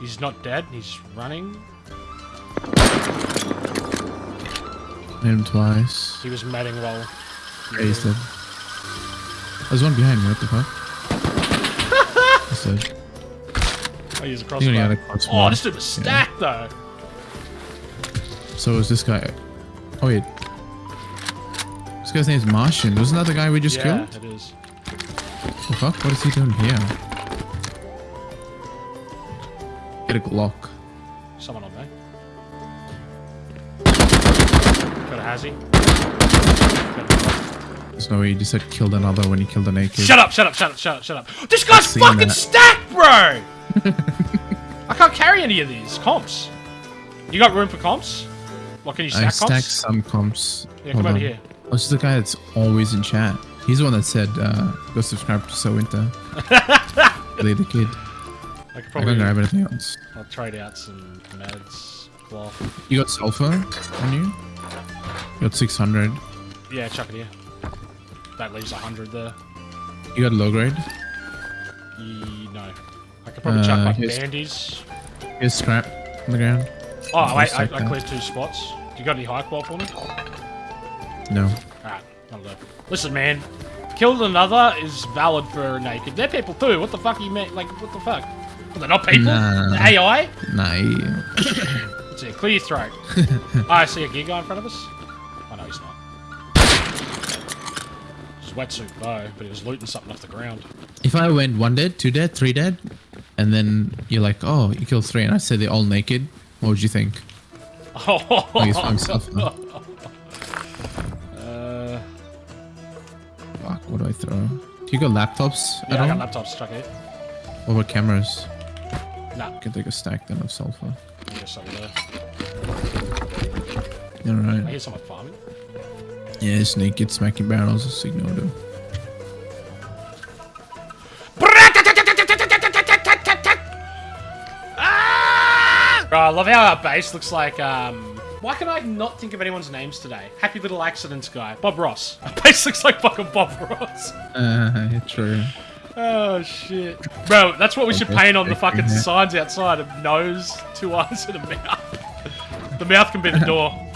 He's not dead, he's running. Hit him twice. He was medding while. Yeah, he's dead. There's one behind me. What the fuck? He's dead. Oh, he's across He only had a crossbow. Oh, this dude was stacked though. So is this guy? Oh wait. This guy's name's Martian. Wasn't that the guy we just yeah, killed? it is. The fuck? What is he doing here? Get a Glock. Someone on me. Got a hazy. Got a- There's no he just said killed another when he killed an AK. Shut up, shut up, shut up, shut up, shut up. This guy's fucking that. stacked, bro! I can't carry any of these comps. You got room for comps? What can you stack I stack stacked comps? some comps. Yeah, Hold come over here. Oh, this is the guy that's always in chat. He's the one that said, uh, go subscribe to So Winter. really the kid. I could probably can't grab anything else. I'll trade out some meds, cloth. You got sulfur on you? You got 600. Yeah, chuck it here. That leaves a hundred there. You got low grade? Ye- no. I could probably chuck Uh, like here's- bandies. Here's scrap on the ground. Oh, wait, I, I cleared two spots. Do You got any high qual for me? No. Alright, that'll. Listen, man. Killed another is valid for naked. They're people too. What the fuck are you mean? Like, what the fuck? Well, they're not people? Nah. They're AI? Nah. Let's see. Clear your throat. oh, I see a guy in front of us. Wetsuit but he was looting something off the ground. If I went one dead, two dead, three dead, and then you're like, oh, you killed three, and I say they're all naked, what would you think? Oh, I guess I'm now. Uh, Fuck, what do I throw? Do you got laptops at yeah, I all? got laptops stuck here. What about cameras? Nah, Can take a stack then of sulfur. there. All I hear someone farming. Yeah, it's naked, smacking barrels. Just ignore them. Bro, I love how our base looks like, um... Why can I not think of anyone's names today? Happy Little Accidents guy. Bob Ross. Our base looks like fucking Bob Ross. Uh, true. Oh, shit. Bro, that's what we should paint on the fucking signs outside. A nose, two eyes, and a mouth. The mouth can be the door.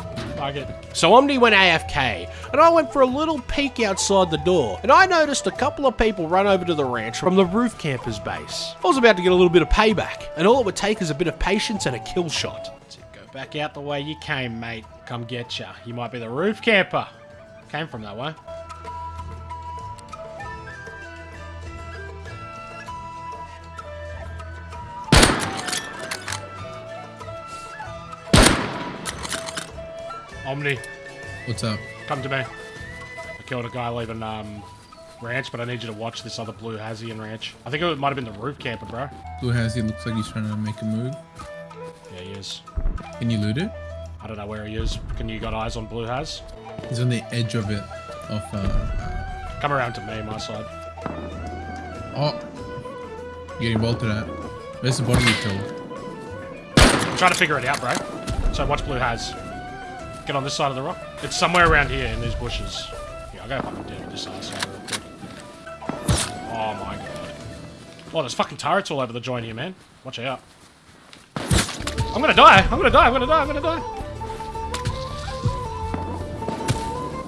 It. So Omni went AFK, and I went for a little peek outside the door, and I noticed a couple of people run over to the ranch from the roof campers base. I was about to get a little bit of payback, and all it would take is a bit of patience and a kill shot. Go back out the way you came, mate. Come get ya. You might be the roof camper. Came from that way. Omni, What's up? come to me. I killed a guy leaving um, ranch, but I need you to watch this other blue Hazian ranch. I think it might have been the roof camper, bro. Blue he looks like he's trying to make a move. Yeah, he is. Can you loot it? I don't know where he is. Can you got eyes on blue Haz? He's on the edge of it. Of uh. Come around to me, my side. Oh. Getting bolted at. Where's the body you killed? I'm trying to figure it out, bro. So watch blue has. Get on this side of the rock. It's somewhere around here in these bushes. Yeah, I'll go fucking deal with this asshole real quick. Oh my god. Oh, there's fucking turrets all over the joint here, man. Watch out. I'm gonna die. I'm gonna die. I'm gonna die. I'm gonna die.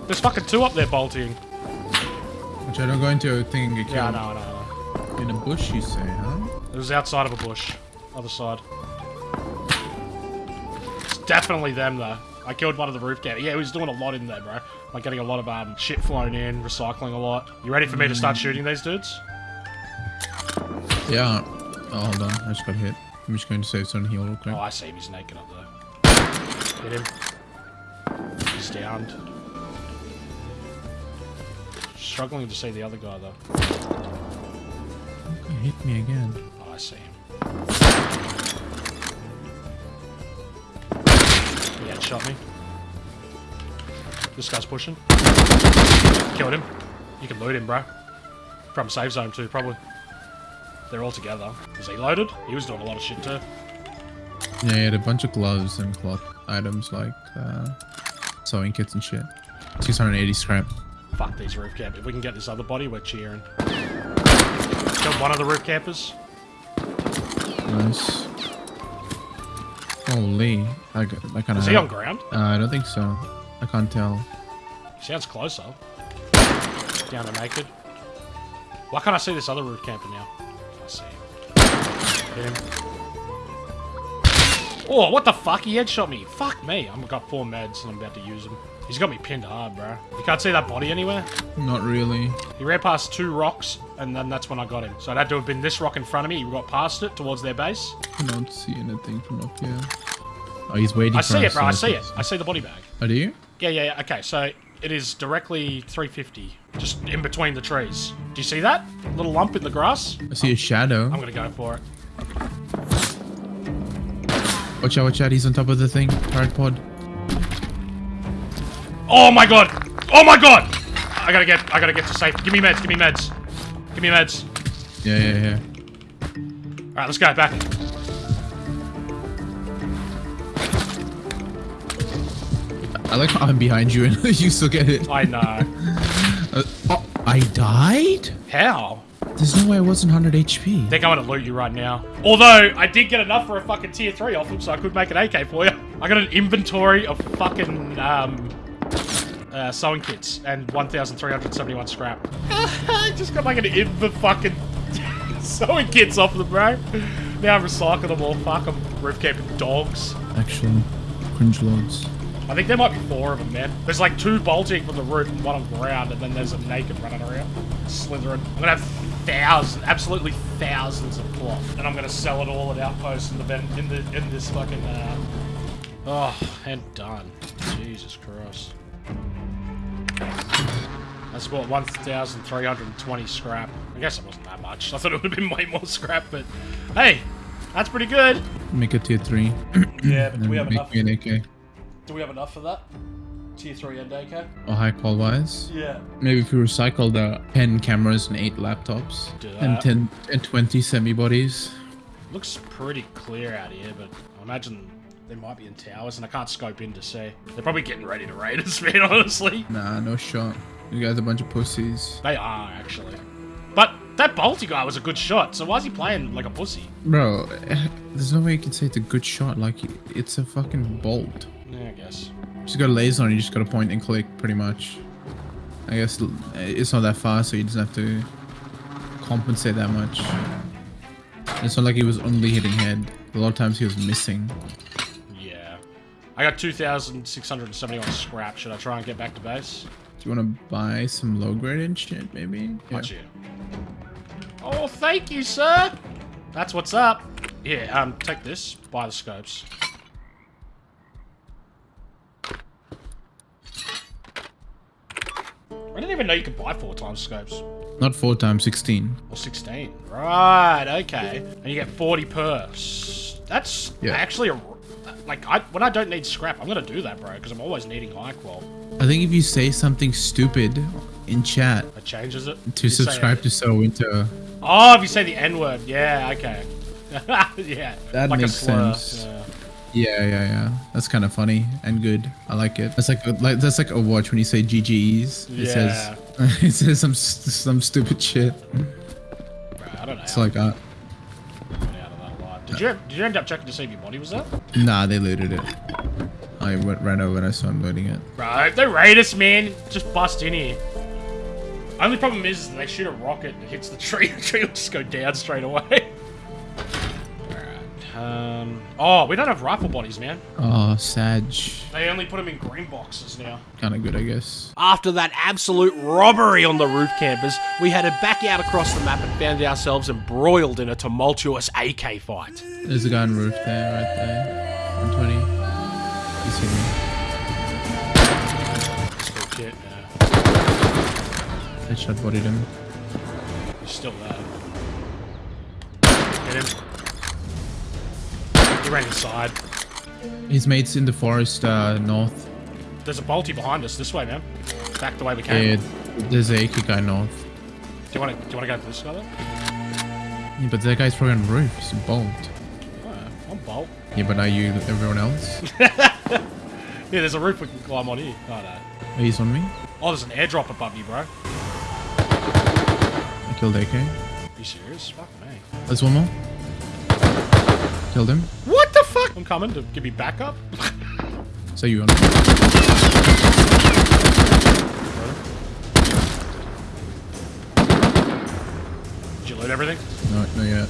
There's fucking two up there bolting. Which I don't go into a thing and get killed. I know, I know. In a bush, you say, huh? It was outside of a bush. Other side. Definitely them, though. I killed one of the roof camp. Yeah, he was doing a lot in there, bro. Like getting a lot of um, shit flown in, recycling a lot. You ready for me to start shooting these dudes? Yeah. Oh, hold on. I just got hit. I'm just going to save some heal real quick. Oh, I see him. He's naked up there. Hit him. He's downed. Struggling to see the other guy, though. Hit me again. Oh, I see him. He headshot me. This guy's pushing. Killed him. You can loot him, bro. From safe zone too, probably. They're all together. Is he loaded? He was doing a lot of shit too. Yeah, he had a bunch of gloves and cloth items like uh, sewing kits and shit. 680 scrap. Fuck these roof campers. If we can get this other body, we're cheering. Killed one of the roof campers. Nice. Holy. I, got, I kind of. Is he on ground? Uh, I don't think so. I can't tell. He sounds closer. Down to naked. Why can't I see this other roof camper now? I see him. Hit him. Oh, what the fuck? He headshot me. Fuck me. I've got four meds and I'm about to use them. He's got me pinned hard, bro. You can't see that body anywhere? Not really. He ran past two rocks and then that's when I got him. So it had to have been this rock in front of me. He got past it towards their base. I don't see anything from up here. Oh, he's waiting for me. I see it, bro. I see it. I see the body bag. Oh, do you? Yeah, yeah, yeah. Okay, so it is directly 350. Just in between the trees. Do you see that? Little lump in the grass? I see a shadow. I'm gonna go for it. Watch out, watch out. He's on top of the thing. Turret pod. Oh my god! Oh my god! I gotta get, I gotta get to safe. Give me meds, give me meds. Give me meds. Yeah, yeah, yeah. Alright, let's go, back. I like how I'm behind you and you still get it. I know. Uh, oh, I died? How? There's no way I wasn't 100 HP. They're going to loot you right now. Although, I did get enough for a fucking tier 3 off them, so I could make an AK for you. I got an inventory of fucking, um... uh, sewing kits and 1,371 scrap. I just got like an infinite fucking sewing kits off them, bro. Now I'm recycling them all. Fuck them. Roof camping dogs. Actually, cringe lords. I think there might be four of them, man. There's like two bolting from the roof and one on the ground, and then there's a naked running around, slithering. I'm gonna have thousands, absolutely thousands of cloth, and I'm gonna sell it all at Outpost in the ven- in the in this fucking. Uh... Oh, and done. Jesus Christ. That's about 1,320 scrap. I guess it wasn't that much. I thought it would have been way more scrap, but hey, that's pretty good. Make it tier three. Yeah, but do we then have make enough? me an AK. Do we have enough for that? Tier 3 and AK? Or high qual wise. Yeah. Maybe if we recycle the 10 cameras and 8 laptops. Do And 10 and 20 semi bodies. Looks pretty clear out here, but I imagine they might be in towers, and I can't scope in to see. They're probably getting ready to raid us, man, honestly. Nah, no shot. You guys are a bunch of pussies. They are, actually. But that Bolty guy was a good shot, so why is he playing like a pussy? Bro, there's no way you can say it's a good shot. Like, it's a fucking bolt. Yeah, I guess. You Just got a laser on, you just got to point and click, pretty much. I guess it's not that fast, so you just have to compensate that much. It's not like he was only hitting head. A lot of times he was missing. Yeah. I got 2,671 scrap. Should I try and get back to base? Do you want to buy some low grade and shit, maybe? Got you. Oh, thank you, sir. That's what's up. Yeah, um, take this. Buy the scopes. I didn't even know you could buy four times scopes. Not 4 times 16. Or 16. Right, okay. And you get 40 per. That's Yeah. actually a... Like, I, when I don't need scrap, I'm gonna do that, bro, because I'm always needing high qual. I think if you say something stupid in chat That changes it. to You subscribe to So Winter, Oh, if you say the N word, yeah, okay. yeah. That like makes sense. Yeah. yeah, yeah, yeah. That's kind of funny and good. I like it. That's like like that's like a watch when you say GGEs. It says it says some some stupid shit. Bro, I don't know. It's like uh, I got out of that alive. Did you did you end up checking to see if your body was there? nah, they looted it. I went right over and I saw him loading it. Right, they raid us, man. Just bust in here. Only problem is they shoot a rocket and it hits the tree. The tree will just go down straight away. Alright. Um. Oh, we don't have rifle bodies, man. Oh, Sag. They only put them in green boxes now. Kind of good, I guess. After that absolute robbery on the roof campers, we headed back out across the map and found ourselves embroiled in a tumultuous AK fight. There's a guy on roof there, right there. 120. You see me? Still kit, yeah. Headshot bodied him. He's still there. Hit him. He ran inside. His mate's in the forest uh, north. There's a bolty behind us. This way, man. Back the way we came. Yeah, there's a AK guy north. Do you want to? Do you want to go to this guy then? Yeah, but that guy's probably on the roof. Bolt. Oh, I'm bolt. Yeah, but are you everyone else? Yeah, there's a roof we can climb on here. Oh no. He's on me. Oh, there's an airdrop above you, bro. I killed AK. you serious? Fuck me. There's one more. Killed him. What the fuck? I'm coming to give me backup. So you on me. Did you load everything? No, not yet.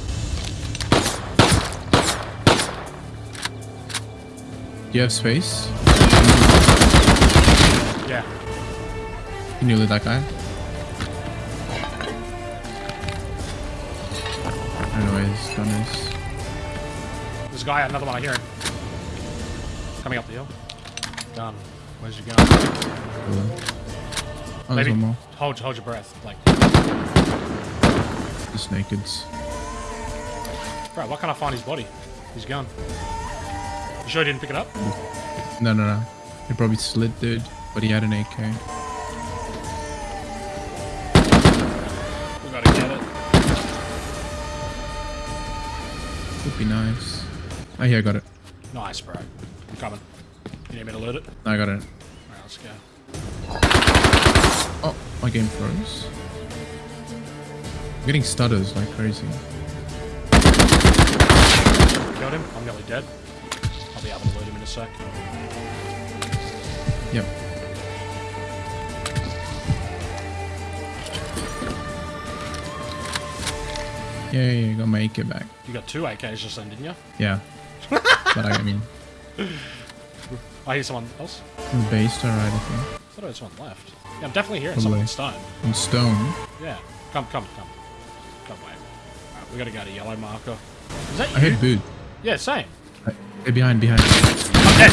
Do you have space? Yeah. Can you loot that guy? I don't know where his gun is. There's a guy. Another one. I hear him. Coming up the hill. Gun. Where's your gun? Oh, there's Maybe. one more. Hold, hold your breath. Like, Just nakeds. bro, why can't I find his body? His gun. You sure he didn't pick it up? No, no, no. He probably slid, dude. But he had an AK. We gotta get it. Would be nice. Oh, yeah, I got it. Nice, bro. I'm coming. You need me to loot it? No, I got it. Alright, let's go. Oh, my game froze. I'm getting stutters like crazy. Killed him. I'm nearly dead. I'll be able to loot him in a sec. Yep. Yeah, yeah, you got my AK back. You got two AKs just then, didn't you? Yeah but I mean, I hear someone else. in the base to the right, I think. I thought there was one left. Yeah, I'm definitely hearing Probably. someone in stone. On stone. Yeah. Come, come, come. Come away. Alright, we gotta go to yellow marker. Is that I you? heard boot. Yeah, same. Hey, behind, behind. I'm dead.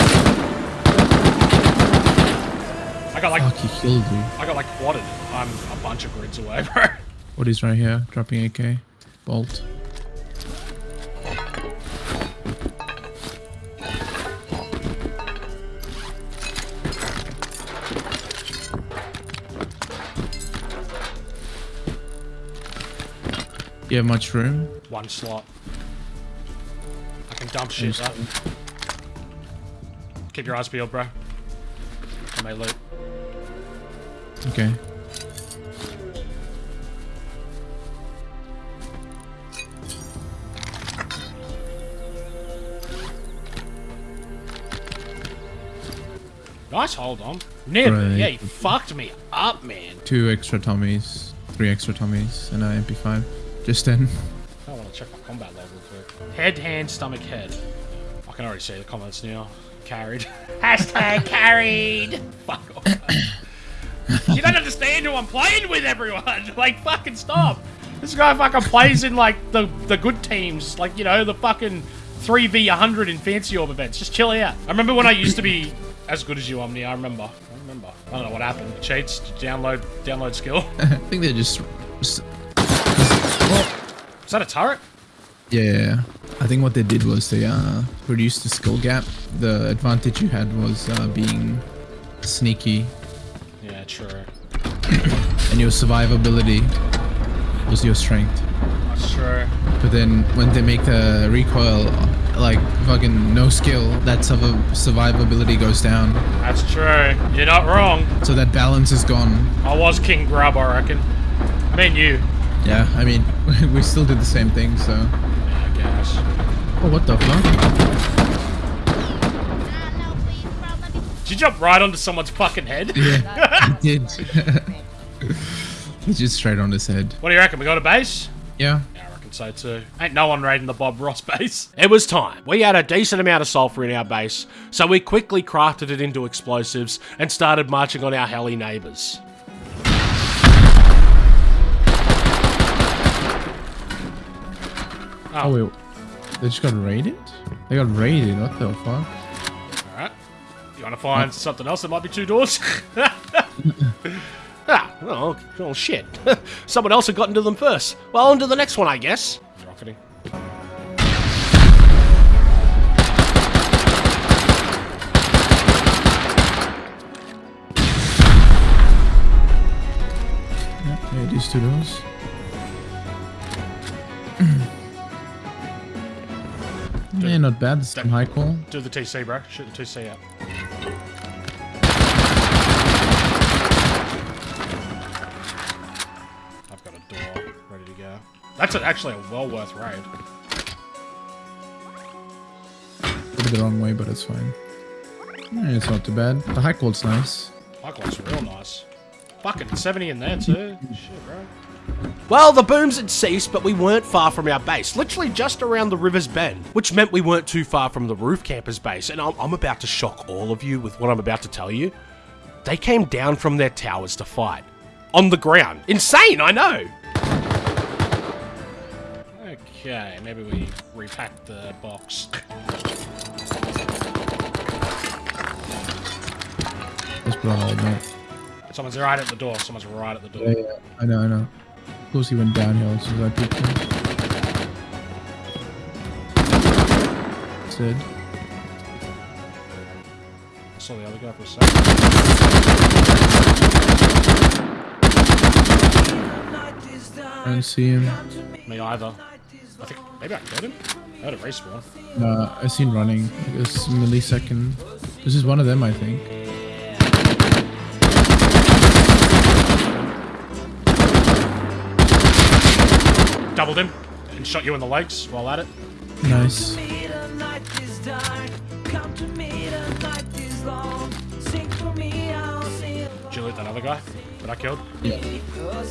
I got like Fuck, he killed you. I got like quadded. I'm a bunch of grids away, bro. What is right here? Dropping AK. Bolt. You have much room? One slot. I can dump shit up. Keep your eyes peeled, bro. I may loot. Okay. Nice hold on. Nib, Right. yeah, you fucked me up, man. Two extra Tommies. Three extra Tommies. And an MP5. Just then. I want to check my combat level quick. Head, hand, stomach, head. I can already see the comments now. Carried. Hashtag carried. Fuck off. you don't understand who I'm playing with, everyone. Like, fucking stop. This guy fucking plays in like the the good teams, like you know the fucking three v 100 in fancy orb events. Just chill out. I remember when I used to be as good as you, Omni. I remember. I remember. I don't know what happened. Cheats. Download. Download skill. I think they're just. Is that a turret? Yeah, I think what they did was they uh, reduced the skill gap. The advantage you had was uh, being sneaky, Yeah, true. and your survivability was your strength. That's true. But then when they make the recoil like fucking no skill, that survi- survivability goes down. That's true. You're not wrong. So that balance is gone. I was King Grub, I reckon. Me and you. Yeah, I mean, we still did the same thing. So, Yeah, I guess. oh, what the fuck? Did you jump right onto someone's fucking head? Yeah, I did. He's just straight on his head. What do you reckon? We got a base? Yeah. Yeah, I reckon so too. Ain't no one raiding the Bob Ross base. It was time. We had a decent amount of sulfur in our base, so we quickly crafted it into explosives and started marching on our helly neighbours. Oh wait, they just got raided? They got raided. What the fuck? Alright. You wanna find something else that might be two doors? Ah, well, oh shit. Someone else had gotten to them first. Well, on to the next one, I guess. Rocketing. Yeah, these two doors. Yeah, not bad. Some high qual. Do the TC, bro. Shoot the TC out. I've got a door ready to go. That's actually a well worth raid. Put it the wrong way, but it's fine. Yeah, it's not too bad. The high qual's nice. Michael's real nice. Fucking 70 in there too. Shit, bro. Well, the booms had ceased, but we weren't far from our base, literally just around the river's bend, which meant we weren't too far from the roof campers base. And I'm, I'm about to shock all of you with what I'm about to tell you. They came down from their towers to fight. On the ground. Insane, I know. Okay, maybe we repack the box. Let's put on hold, mate. Someone's right at the door. Someone's right at the door. Yeah, yeah. I know, I know. Of course he went downhill as soon as I picked him. Said. I saw the other guy for a second. I don't see him. Me either. I think maybe I killed him. I heard a respawn. Uh, I seen running. This millisecond. This is one of them, I think. Doubled him and shot you in the legs while at it. Nice. Did you loot that other guy that I killed? Yeah.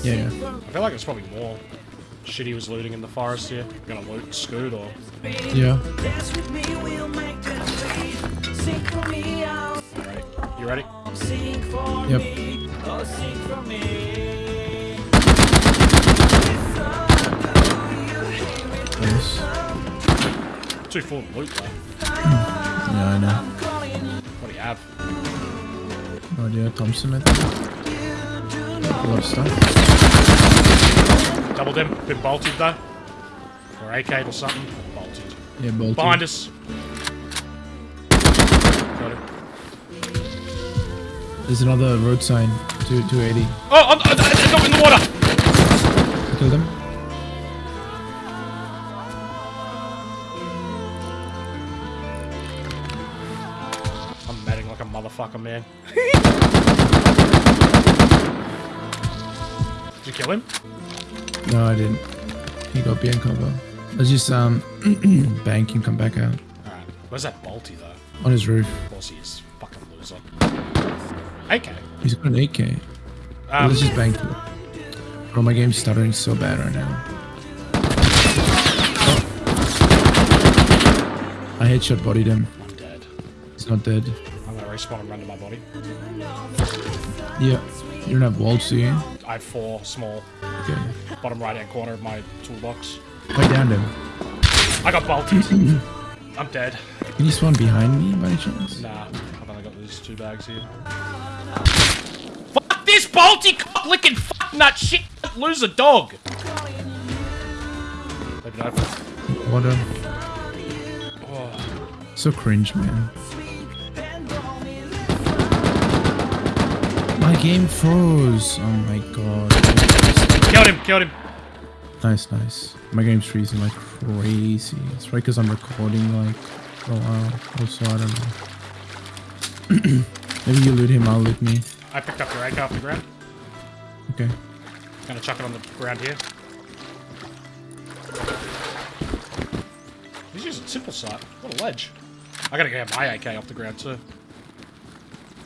Yeah, yeah. I feel like it's probably more. Shit he was looting in the forest here. Gonna loot and scoot or... Yeah. Alright. You ready? Yep. Yes. Too full of loot though. Hmm. Yeah, I know. What do you have? No idea. Thompson, I think. A lot of stuff. Doubled him. Been bolted though. Or AK or something. Bolted. Yeah, both. Behind us. Got him. There's another road sign. Two, 280. Oh, I'm, I'm, I'm in the water! Killed him. Like a motherfucker, man. Did you kill him? No, I didn't. He got behind cover. I was just um banking, come back out Alright. Where's that bolty though? on his roof. Of course he is. Fucking loser. AK. He's got an AK. Um, Let's just bank. him. Bro, my game's stuttering so bad right now. I headshot bodied him. I'm dead. He's not dead. I'm gonna respawn and run to my body. Yeah. You don't have walls, do you? I have four small. Okay. Bottom right hand corner of my toolbox. I downed him. I got bolted. I'm dead. Can you spawn behind me by any chance? Nah, I've only got these two bags here. Fuck this bolty cock licking fuck nut shit loser dog! Maybe not. What a... Oh, So cringe, man. My game froze. Oh my god. killed him, killed him. Nice, nice. My game's freezing like crazy. It's right because I'm recording like for a while. Also, I don't know. Maybe you loot him, I'll loot me. I picked up your AK off the ground. Okay. Gonna chuck it on the ground here. He's using simple sight. What a ledge. I gotta get my AK off the ground too.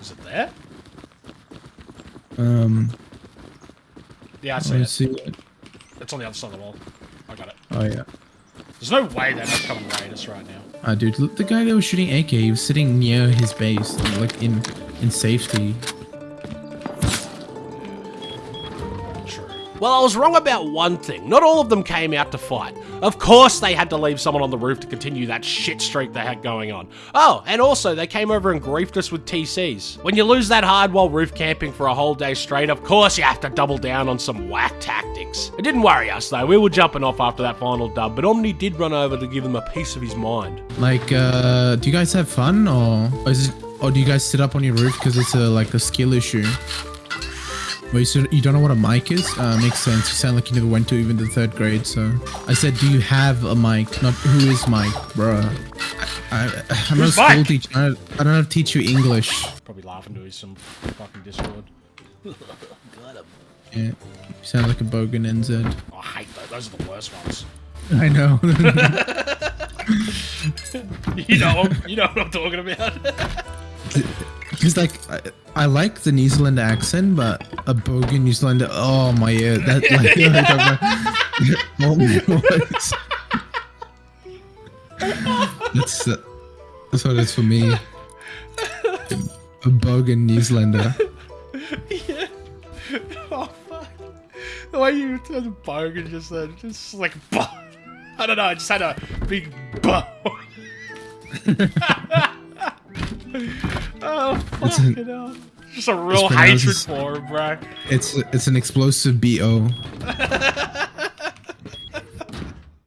Is it there? Um, Yeah, I see let's it. see. it. It's on the other side of the wall. I got it. Oh yeah. There's no way they're not coming raid us right now. Ah, dude, look, the guy that was shooting AK, he was sitting near his base, like in in safety. Well, I was wrong about one thing. Not all of them came out to fight. Of course, they had to leave someone on the roof to continue that shit streak they had going on. Oh, and also, they came over and griefed us with TCs. When you lose that hard while roof camping for a whole day straight, of course you have to double down on some whack tactics. It didn't worry us though, we were jumping off after that final dub, but Omni did run over to give him a piece of his mind. Like, uh, do you guys have fun, or, or is it, or do you guys sit up on your roof because it's a like a skill issue? Wait, so you don't know what a mic is? Uh, makes sense. You sound like you never went to even the third grade. So I said, do you have a mic? Not who is Mike, bruh. I, I, I'm not a Who's school Mike? teacher. I, I don't have to teach you English. Probably laughing to his some fucking Discord. Got him. Yeah, you sound like a bogan NZ. Oh, I hate those. Those are the worst ones. I know. You know, you know what I'm talking about. Because like I, I like the New Zealand accent, but a bogan New Zealander. Oh my ear. That like. my. That's uh, that's what it is for me. A bogan New Zealander. Yeah. Oh fuck! The way you turned bogan just then, just like I don't know. I just had a big bo. Oh It's fucking hell! Just a real pronounced hatred as- for him, bro. It's it's an explosive bo.